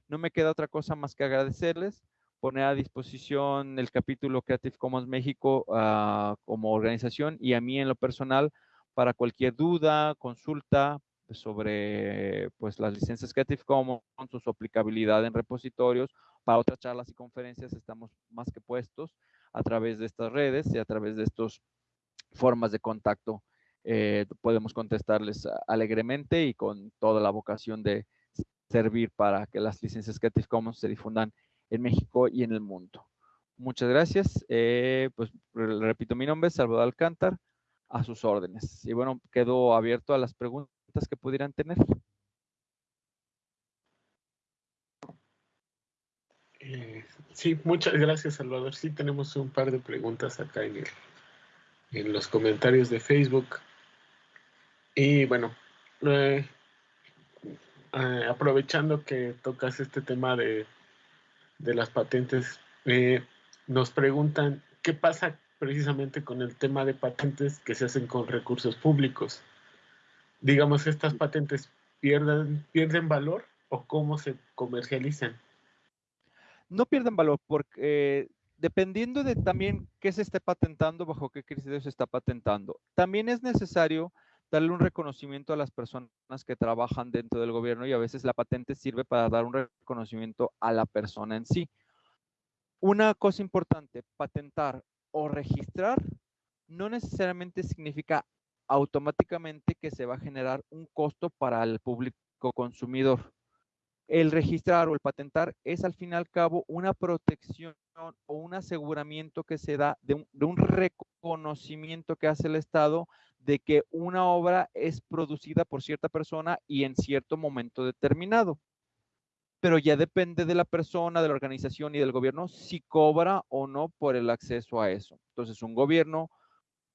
No me queda otra cosa más que agradecerles, poner a disposición el capítulo Creative Commons México ah, como organización y a mí en lo personal para cualquier duda, consulta sobre pues, las licencias Creative Commons, su aplicabilidad en repositorios. Para otras charlas y conferencias estamos más que puestos a través de estas redes y a través de estas formas de contacto eh, podemos contestarles alegremente y con toda la vocación de servir para que las licencias Creative Commons se difundan en México y en el mundo. Muchas gracias. Eh, pues repito, mi nombre es Salvador Alcántar, a sus órdenes. Y bueno, quedo abierto a las preguntas que pudieran tener. Eh, sí, muchas gracias, Salvador. Sí, tenemos un par de preguntas acá en, en los comentarios de Facebook. Y bueno, eh, eh, aprovechando que tocas este tema de, las patentes, eh, nos preguntan qué pasa precisamente con el tema de patentes que se hacen con recursos públicos. Digamos, ¿estas patentes pierden, pierden valor o cómo se comercializan? no pierden valor porque dependiendo de también qué se esté patentando, bajo qué criterios se está patentando. También es necesario darle un reconocimiento a las personas que trabajan dentro del gobierno y a veces la patente sirve para dar un reconocimiento a la persona en sí. Una cosa importante, patentar o registrar no necesariamente significa automáticamente que se va a generar un costo para el público consumidor. El registrar o el patentar es al fin y al cabo una protección o un aseguramiento que se da de un, de un, reconocimiento que hace el Estado de que una obra es producida por cierta persona y en cierto momento determinado. Pero ya depende de la persona, de la organización y del gobierno si cobra o no por el acceso a eso. Entonces, un gobierno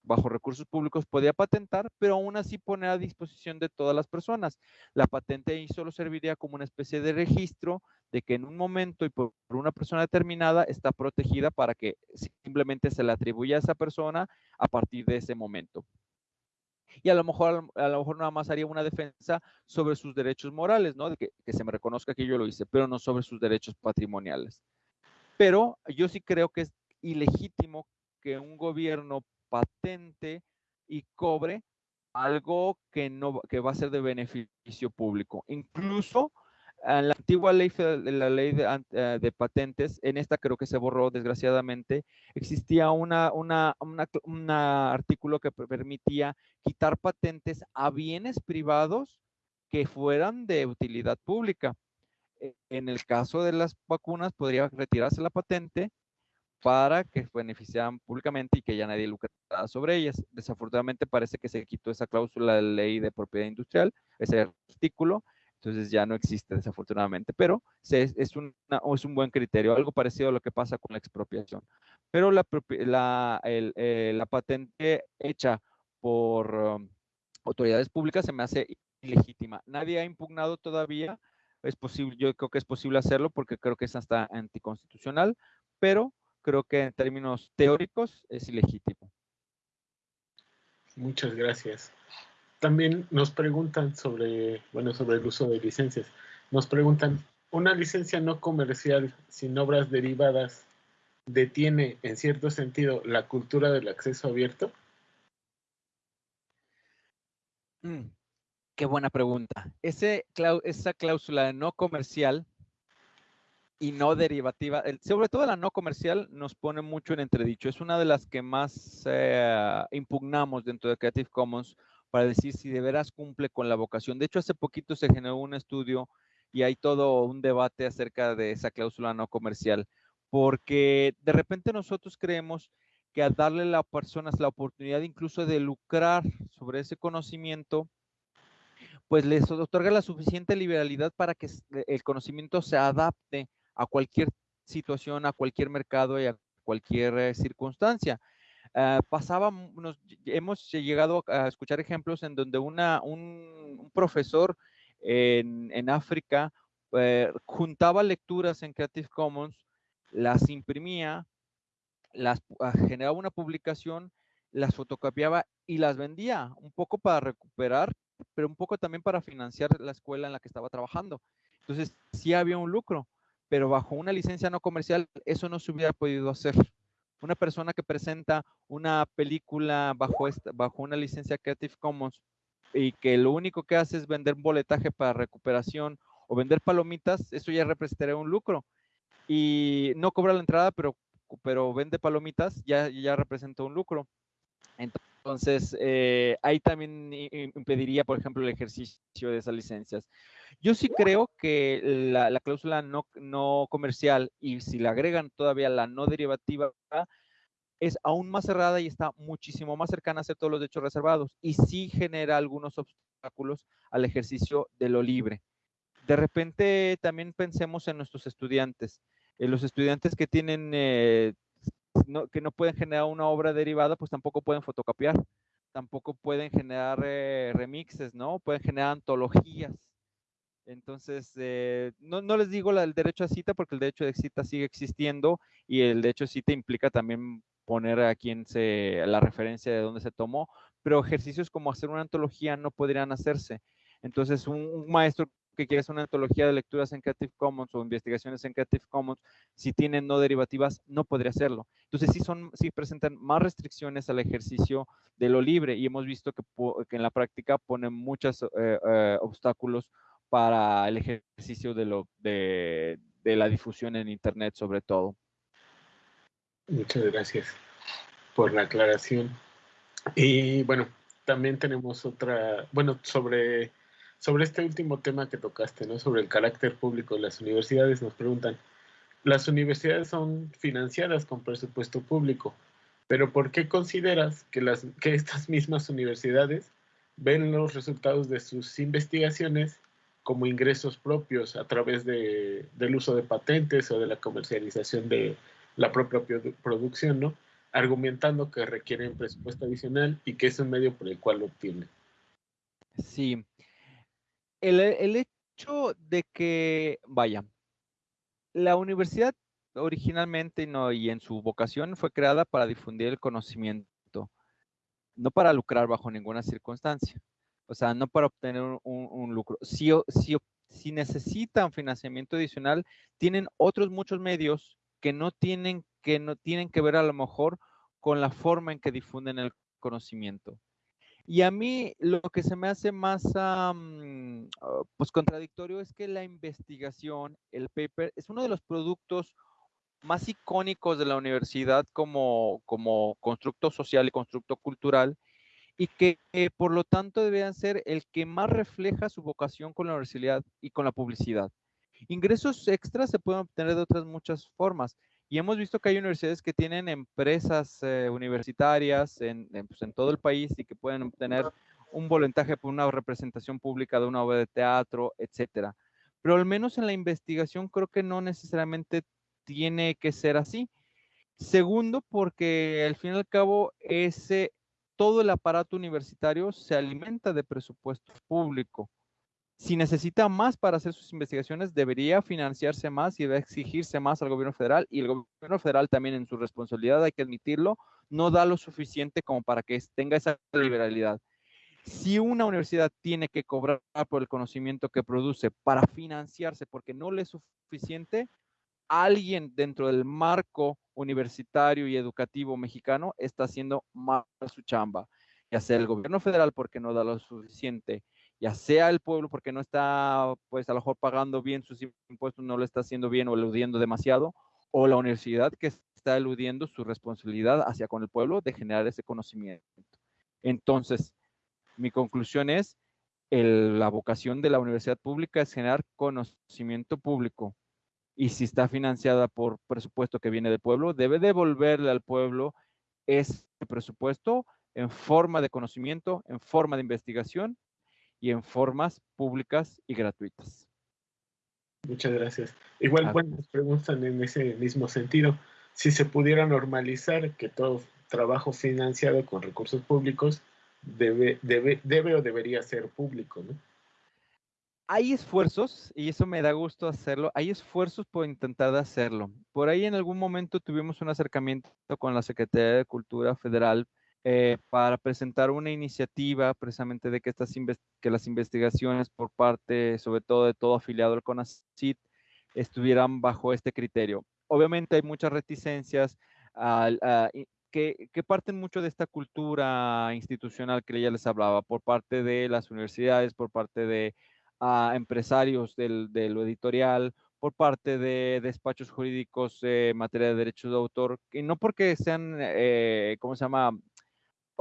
bajo recursos públicos podía patentar, pero aún así poner a disposición de todas las personas. La patente ahí solo serviría como una especie de registro de que en un momento y por una persona determinada está protegida para que simplemente se le atribuya a esa persona a partir de ese momento. Y a lo mejor, a lo mejor nada más haría una defensa sobre sus derechos morales, ¿no? De que, se me reconozca que yo lo hice, pero no sobre sus derechos patrimoniales. Pero yo sí creo que es ilegítimo que un gobierno patente y cobre algo que no que va a ser de beneficio público. Incluso en la antigua ley, la ley de, eh, de, patentes, en esta creo que se borró desgraciadamente, existía un artículo que permitía quitar patentes a bienes privados que fueran de utilidad pública. E, en el caso de las vacunas, podría retirarse la patente para que beneficiaran públicamente y que ya nadie lucrara sobre ellas. Desafortunadamente parece que se quitó esa cláusula de ley de propiedad industrial, ese artículo, entonces ya no existe desafortunadamente, pero es, un buen criterio, algo parecido a lo que pasa con la expropiación. Pero la, eh, patente hecha por um, autoridades públicas se me hace ilegítima. Nadie ha impugnado todavía, es posible, yo creo que es posible hacerlo porque creo que es hasta anticonstitucional, pero creo que en términos teóricos es ilegítimo. Muchas gracias. También nos preguntan sobre, bueno, sobre el uso de licencias. Nos preguntan, ¿una licencia no comercial sin obras derivadas detiene en cierto sentido la cultura del acceso abierto? Mm, qué buena pregunta. Esa cláusula de no comercial y no derivativa, sobre todo la no comercial, nos pone mucho en entredicho. Es una de las que más eh, impugnamos dentro de Creative Commons para decir si de veras cumple con la vocación. De hecho, hace poquito se generó un estudio y hay todo un debate acerca de esa cláusula no comercial, porque de repente nosotros creemos que al darle a las personas la oportunidad incluso de lucrar sobre ese conocimiento, pues les otorga la suficiente liberalidad para que el conocimiento se adapte a cualquier situación, a cualquier mercado y a cualquier eh, circunstancia. Uh, pasaba, nos, hemos llegado a escuchar ejemplos en donde una, un, profesor en, en África eh, juntaba lecturas en Creative Commons, las imprimía, las uh, generaba una publicación, las fotocopiaba y las vendía, un poco para recuperar, pero un poco también para financiar la escuela en la que estaba trabajando. Entonces, sí había un lucro pero bajo una licencia no comercial eso no se hubiera podido hacer. Una persona que presenta una película bajo, esta, bajo una licencia Creative Commons y que lo único que hace es vender un boletaje para recuperación o vender palomitas, eso ya representaría un lucro. Y no cobra la entrada, pero, pero vende palomitas, ya, ya representa un lucro. Entonces, eh, ahí también impediría, por ejemplo, el ejercicio de esas licencias. Yo sí creo que la, cláusula no, no, comercial y si le agregan todavía la no derivativa es aún más cerrada y está muchísimo más cercana a ser todos los derechos reservados y sí genera algunos obstáculos al ejercicio de lo libre. De repente también pensemos en nuestros estudiantes. En los estudiantes que tienen, eh, que no pueden generar una obra derivada, pues tampoco pueden fotocopiar, tampoco pueden generar eh, remixes, ¿no? Pueden generar antologías entonces, eh, no, no, les digo el derecho a cita porque el derecho de cita sigue existiendo y el derecho de cita implica también poner a quien se, la referencia de dónde se tomó, pero ejercicios como hacer una antología no podrían hacerse. Entonces, un, maestro que quieres una antología de lecturas en Creative Commons o investigaciones en Creative Commons, si tienen no derivativas, no podría hacerlo. Entonces, sí, son, sí presentan más restricciones al ejercicio de lo libre y hemos visto que, en la práctica ponen muchos eh, eh, obstáculos para el ejercicio de, lo, de, de la difusión en Internet, sobre todo. Muchas gracias por la aclaración. Y bueno, también tenemos otra, bueno, sobre, sobre este último tema que tocaste, ¿no? Sobre el carácter público de las universidades, nos preguntan, las universidades son financiadas con presupuesto público, pero ¿por qué consideras que, las, que estas mismas universidades ven los resultados de sus investigaciones como ingresos propios a través de, del uso de patentes o de la comercialización de la propia producción, ¿no? argumentando que requieren presupuesto adicional y que es un medio por el cual lo obtienen. Sí. El, hecho de que, vaya, la universidad originalmente no, y en su vocación fue creada para difundir el conocimiento, no para lucrar bajo ninguna circunstancia. O sea, no para obtener un, lucro. Si, si, si necesitan financiamiento adicional, tienen otros muchos medios que no tienen que no tienen que ver a lo mejor con la forma en que difunden el conocimiento. Y a mí lo que se me hace más ah, pues contradictorio es que la investigación, el paper, es uno de los productos más icónicos de la universidad como, como constructo social y constructo cultural y que eh, por lo tanto deberían ser el que más refleja su vocación con la universidad y con la publicidad. Ingresos extras se pueden obtener de otras muchas formas. Y hemos visto que hay universidades que tienen empresas eh, universitarias pues, en, todo el país y que pueden obtener un voluntaje por una representación pública de una obra de teatro, etcétera. Pero al menos en la investigación creo que no necesariamente tiene que ser así. Segundo, porque al fin y al cabo ese todo el aparato universitario se alimenta de presupuesto público si necesita más para hacer sus investigaciones, debería financiarse más y debe exigirse más al gobierno federal. Y el gobierno federal también en su responsabilidad, hay que admitirlo, no da lo suficiente como para que tenga esa liberalidad. Si una universidad tiene que cobrar por el conocimiento que produce para financiarse porque no le es suficiente, alguien dentro del marco universitario y educativo mexicano está haciendo mal su chamba, ya sea el gobierno federal porque no da lo suficiente, ya sea el pueblo porque no está, pues a lo mejor pagando bien sus impuestos, no lo está haciendo bien o eludiendo demasiado, o la universidad que está eludiendo su responsabilidad hacia con el pueblo de generar ese conocimiento. Entonces, mi conclusión es, la vocación de la universidad pública es generar conocimiento público. Y si está financiada por presupuesto que viene del pueblo, debe devolverle al pueblo ese presupuesto en forma de conocimiento, en forma de investigación y en formas públicas y gratuitas. Muchas gracias. Igual, bueno, nos preguntan en ese mismo sentido, si se pudiera normalizar que todo trabajo financiado con recursos públicos debe, debe, debe o debería ser público, ¿no? Hay esfuerzos, y eso me da gusto hacerlo, hay esfuerzos por intentar hacerlo. Por ahí en algún momento tuvimos un acercamiento con la Secretaría de Cultura Federal eh, para presentar una iniciativa precisamente de que, estas que las investigaciones por parte, sobre todo de todo afiliado al CONACIT, estuvieran bajo este criterio. Obviamente hay muchas reticencias que, que, parten mucho de esta cultura institucional que ya les hablaba, por parte de las universidades, por parte de ah, empresarios del, de lo editorial, por parte de despachos jurídicos en materia de derechos de autor, y no porque sean, eh, ¿cómo se llama?,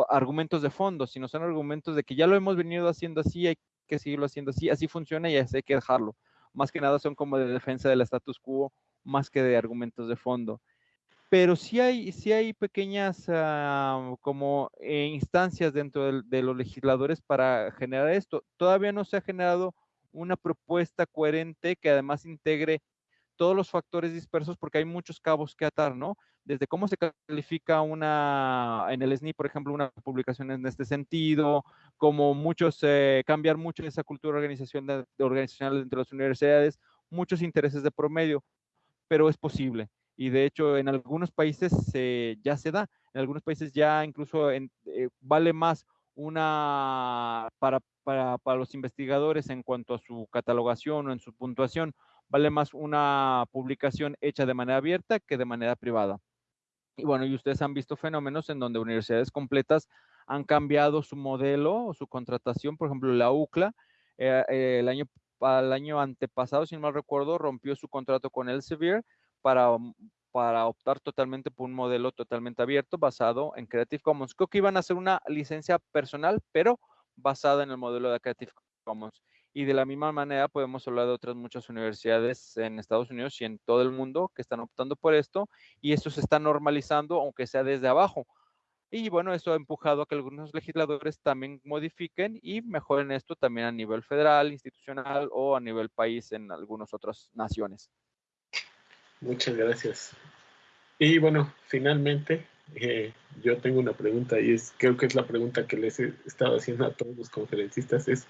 argumentos de fondo, sino son argumentos de que ya lo hemos venido haciendo así, hay que seguirlo haciendo así, así funciona y así hay que dejarlo. Más que nada son como de defensa del status quo, más que de argumentos de fondo. Pero sí hay, sí hay pequeñas ah, como eh, instancias dentro de los legisladores para generar esto. Todavía no se ha generado una propuesta coherente que además integre todos los factores dispersos porque hay muchos cabos que atar, ¿no? Desde cómo se califica una, en el SNI, por ejemplo, una publicación en este sentido, como muchos, eh, cambiar mucho esa cultura organizacional, organizacional entre las universidades, muchos intereses de promedio, pero es posible. Y de hecho, en algunos países ya se da, en algunos países ya incluso eh, vale más una, para, para, para los investigadores en cuanto a su catalogación o en su puntuación, vale más una publicación hecha de manera abierta que de manera privada. Y bueno, y ustedes han visto fenómenos en donde universidades completas han cambiado su modelo o su contratación. Por ejemplo, la UCLA, eh, eh, el, año, el año antepasado, si no mal recuerdo, rompió su contrato con Elsevier para, para optar totalmente por un modelo totalmente abierto basado en Creative Commons. Creo que iban a hacer una licencia personal, pero basada en el modelo de Creative Commons. Y de la misma manera podemos hablar de otras muchas universidades en Estados Unidos y en todo el mundo que están optando por esto y esto se está normalizando, aunque sea desde abajo. Y bueno, eso ha empujado a que algunos legisladores también modifiquen y mejoren esto también a nivel federal, institucional o a nivel país en algunas otras naciones. Muchas gracias. Y bueno, finalmente, eh, yo tengo una pregunta y es, creo que es la pregunta que les he estado haciendo a todos los conferencistas, es,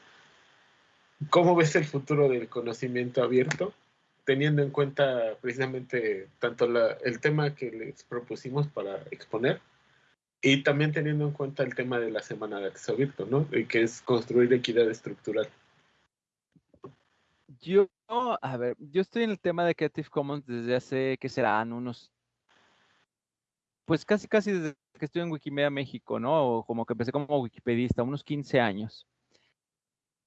¿Cómo ves el futuro del conocimiento abierto? Teniendo en cuenta precisamente tanto el tema que les propusimos para exponer y también teniendo en cuenta el tema de la semana de acceso abierto, ¿no? Y que es construir equidad estructural. Yo, a ver, yo estoy en el tema de Creative Commons desde hace, ¿qué serán? Unos, pues casi, casi desde que estoy en Wikimedia México, ¿no? O como que empecé como wikipedista, unos 15 años.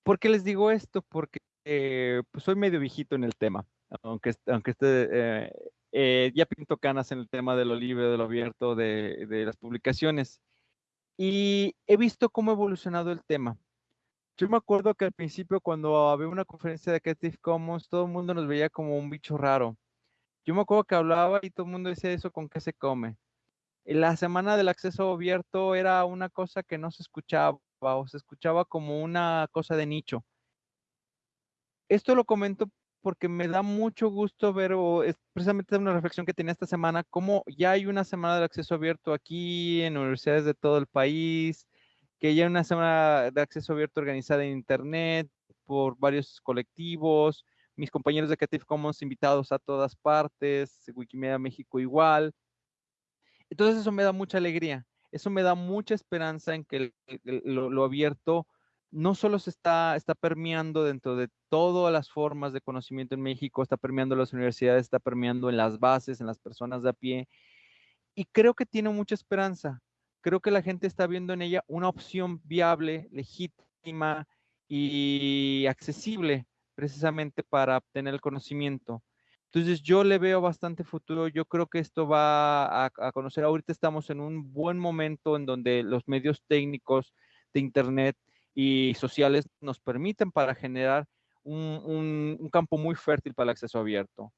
¿Por qué les digo esto? Porque eh, pues soy medio viejito en el tema, aunque, aunque esté, eh, eh, ya pinto canas en el tema de lo libre, de lo abierto, de, las publicaciones. Y he visto cómo ha evolucionado el tema. Yo me acuerdo que al principio cuando había una conferencia de Creative Commons, todo el mundo nos veía como un bicho raro. Yo me acuerdo que hablaba y todo el mundo decía eso con qué se come. La semana del acceso abierto era una cosa que no se escuchaba o se escuchaba como una cosa de nicho. Esto lo comento porque me da mucho gusto ver, o es precisamente una reflexión que tenía esta semana, cómo ya hay una semana del acceso abierto aquí en universidades de todo el país, que ya hay una semana de acceso abierto organizada en Internet por varios colectivos, mis compañeros de Creative Commons invitados a todas partes, Wikimedia México igual. Entonces eso me da mucha alegría eso me da mucha esperanza en que lo, abierto no solo se está, está permeando dentro de todas las formas de conocimiento en México, está permeando en las universidades, está permeando en las bases, en las personas de a pie, y creo que tiene mucha esperanza. Creo que la gente está viendo en ella una opción viable, legítima y accesible precisamente para obtener el conocimiento. Entonces yo le veo bastante futuro, yo creo que esto va a, conocer, ahorita estamos en un buen momento en donde los medios técnicos de Internet y sociales nos permiten para generar un, campo muy fértil para el acceso abierto.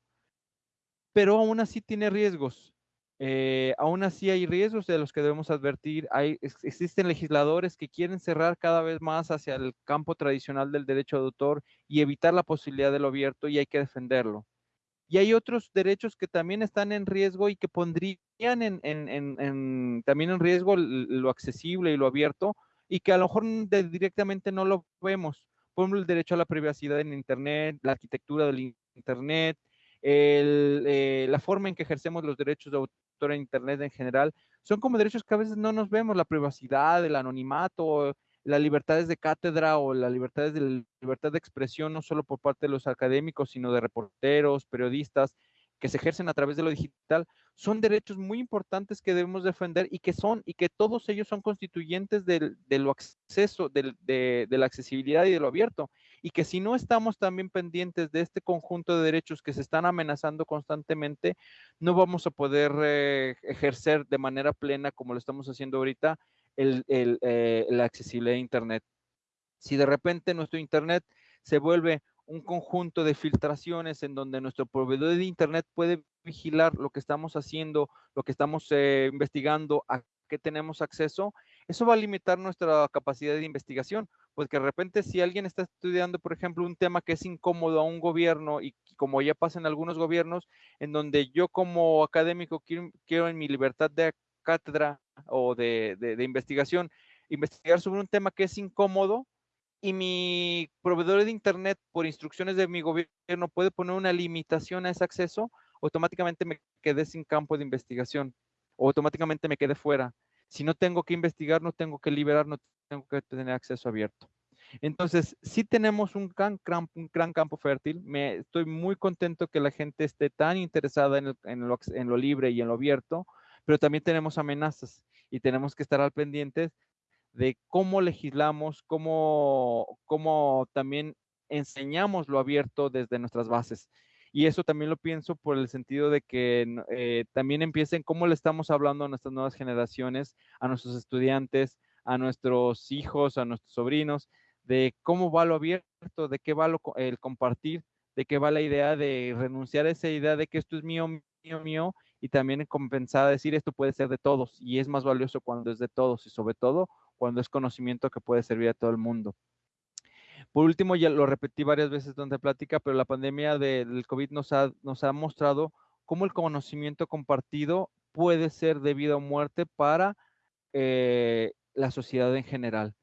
Pero aún así tiene riesgos. Eh, aún así hay riesgos de los que debemos advertir. Hay, existen legisladores que quieren cerrar cada vez más hacia el campo tradicional del derecho de autor y evitar la posibilidad de lo abierto y hay que defenderlo y hay otros derechos que también están en riesgo y que pondrían en, también en riesgo lo accesible y lo abierto y que a lo mejor directamente no lo vemos. Por ejemplo, el derecho a la privacidad en Internet, la arquitectura del Internet, eh, la forma en que ejercemos los derechos de autor en Internet en general, son como derechos que a veces no nos vemos, la privacidad, el anonimato, las libertades de cátedra o las libertades de libertad de expresión, no solo por parte de los académicos, sino de reporteros, periodistas, que se ejercen a través de lo digital, son derechos muy importantes que debemos defender y que son, y que todos ellos son constituyentes del, de lo acceso, de, de, la accesibilidad y de lo abierto. Y que si no estamos también pendientes de este conjunto de derechos que se están amenazando constantemente, no vamos a poder eh, ejercer de manera plena, como lo estamos haciendo ahorita, el, el, eh, la accesibilidad de Internet. Si de repente nuestro Internet se vuelve un conjunto de filtraciones en donde nuestro proveedor de Internet puede vigilar lo que estamos haciendo, lo que estamos eh, investigando, a qué tenemos acceso, eso va a limitar nuestra capacidad de investigación, porque de repente si alguien está estudiando, por ejemplo, un tema que es incómodo a un gobierno y como ya pasa en algunos gobiernos, en donde yo como académico quiero, quiero en mi libertad de cátedra o de, investigación, investigar sobre un tema que es incómodo y mi proveedor de Internet, por instrucciones de mi gobierno, puede poner una limitación a ese acceso, automáticamente me quedé sin campo de investigación, automáticamente me quedé fuera. Si no tengo que investigar, no tengo que liberar, no tengo que tener acceso abierto. Entonces, sí tenemos un gran, campo fértil. Me, estoy muy contento que la gente esté tan interesada en lo libre y en lo abierto, pero también tenemos amenazas y tenemos que estar al pendiente de cómo legislamos, cómo, cómo también enseñamos lo abierto desde nuestras bases. Y eso también lo pienso por el sentido de que eh, también empiecen cómo le estamos hablando a nuestras nuevas generaciones, a nuestros estudiantes, a nuestros hijos, a nuestros sobrinos, de cómo va lo abierto, de qué va el compartir, de qué va la idea de renunciar a esa idea de que esto es mío, mío, mío, y también compensar, decir esto puede ser de todos, y es más valioso cuando es de todos, y sobre todo cuando es conocimiento que puede servir a todo el mundo. Por último, ya lo repetí varias veces durante la plática, pero la pandemia del COVID nos ha, nos ha mostrado cómo el conocimiento compartido puede ser de vida o muerte para eh, la sociedad en general.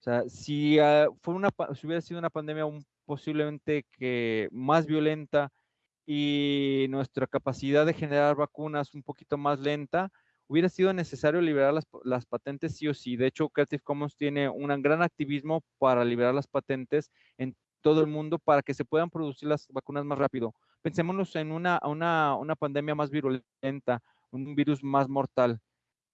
O sea, si, ah, fue una, si hubiera sido una pandemia posiblemente que más violenta y nuestra capacidad de generar vacunas un poquito más lenta, hubiera sido necesario liberar las, patentes sí o sí. De hecho, Creative Commons tiene un gran activismo para liberar las patentes en todo el mundo para que se puedan producir las vacunas más rápido. Pensémonos en una, una, una pandemia más virulenta, un virus más mortal,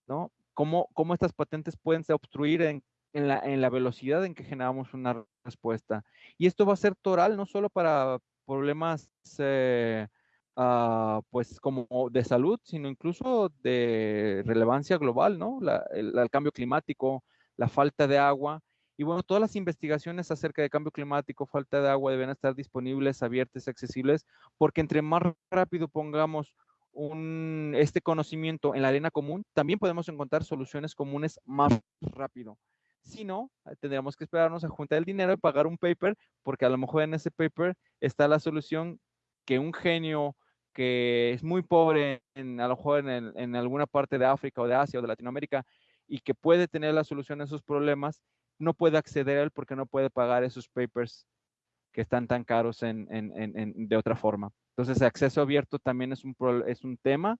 ¿no? ¿Cómo, cómo estas patentes pueden obstruir en, en, la, en la velocidad en que generamos una respuesta? Y esto va a ser toral no solo para problemas... Eh, Ah, pues como de salud, sino incluso de relevancia global, ¿no? el, cambio climático, la falta de agua. Y bueno, todas las investigaciones acerca de cambio climático, falta de agua, deben estar disponibles, abiertas, accesibles, porque entre más rápido pongamos un, este conocimiento en la arena común, también podemos encontrar soluciones comunes más rápido. Si no, tendríamos que esperarnos a juntar el dinero y pagar un paper, porque a lo mejor en ese paper está la solución que un genio que es muy pobre en, a lo mejor en, alguna parte de África o de Asia o de Latinoamérica y que puede tener la solución a esos problemas, no puede acceder a él porque no puede pagar esos papers que están tan caros en, de otra forma. Entonces, acceso abierto también es un, es un tema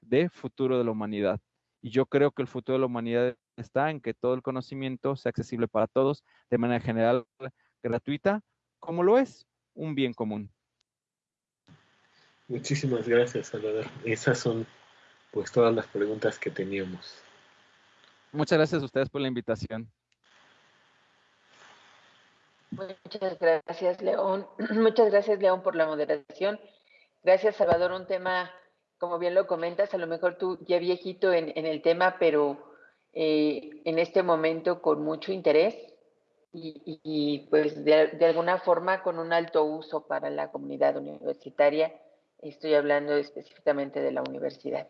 de futuro de la humanidad. Y yo creo que el futuro de la humanidad está en que todo el conocimiento sea accesible para todos de manera general, gratuita, como lo es un bien común. Muchísimas gracias, Salvador. Esas son pues todas las preguntas que teníamos. Muchas gracias a ustedes por la invitación. Muchas gracias, León. Muchas gracias, León, por la moderación. Gracias, Salvador. Un tema, como bien lo comentas, a lo mejor tú ya viejito en, el tema, pero eh, en este momento con mucho interés y, pues de alguna forma con un alto uso para la comunidad universitaria Estoy hablando específicamente de la universidad.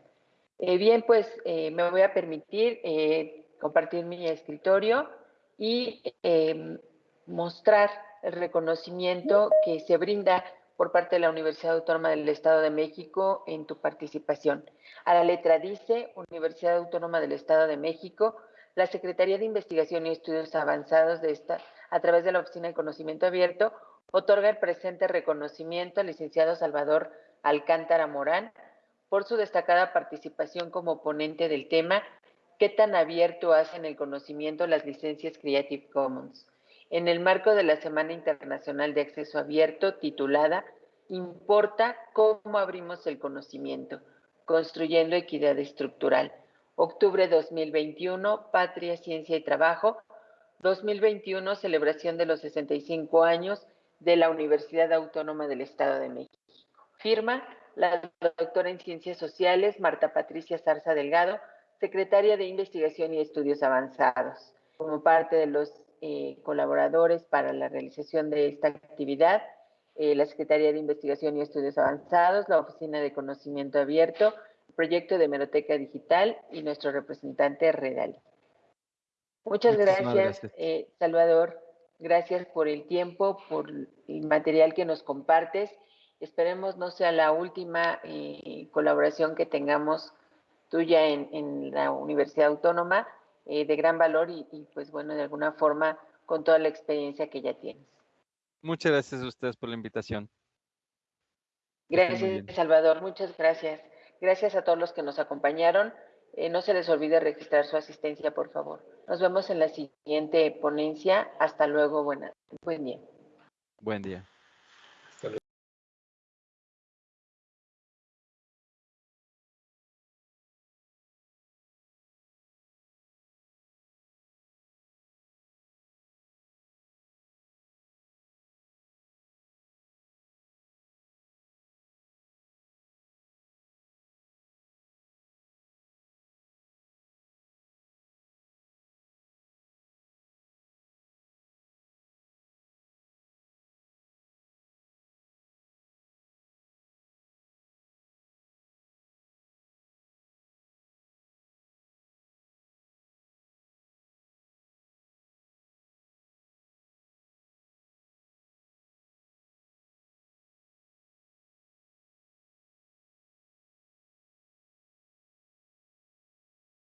Eh, bien, pues eh, me voy a permitir compartir mi escritorio y mostrar el reconocimiento que se brinda por parte de la Universidad Autónoma del Estado de México en tu participación. A la letra dice, Universidad Autónoma del Estado de México, la Secretaría de Investigación y Estudios Avanzados de esta, a través de la Oficina de Conocimiento Abierto, otorga el presente reconocimiento al licenciado Salvador Alcántara Morán por su destacada participación como ponente del tema ¿Qué tan abierto hacen el conocimiento las licencias Creative Commons? En el marco de la Semana Internacional de Acceso Abierto titulada Importa cómo abrimos el conocimiento, construyendo equidad estructural. Octubre 2021, Patria, Ciencia y Trabajo. 2021, celebración de los 65 años de la Universidad Autónoma del Estado de México. Firma la doctora en Ciencias Sociales, Marta Patricia Zarza Delgado, secretaria de Investigación y Estudios Avanzados. Como parte de los eh, colaboradores para la realización de esta actividad, eh, la Secretaría de Investigación y Estudios Avanzados, la Oficina de Conocimiento Abierto, el proyecto de Hemeroteca Digital y nuestro representante Redal. Muchas gracias, eh, Salvador. Gracias por el tiempo, por el material que nos compartes Esperemos no sea la última eh, colaboración que tengamos tuya en, la Universidad Autónoma, eh, de gran valor y, pues bueno, de alguna forma con toda la experiencia que ya tienes. Muchas gracias a ustedes por la invitación. Gracias, Salvador. Muchas gracias. Gracias a todos los que nos acompañaron. Eh, no se les olvide registrar su asistencia, por favor. Nos vemos en la siguiente ponencia. Hasta luego. Buena, buen día. Buen día.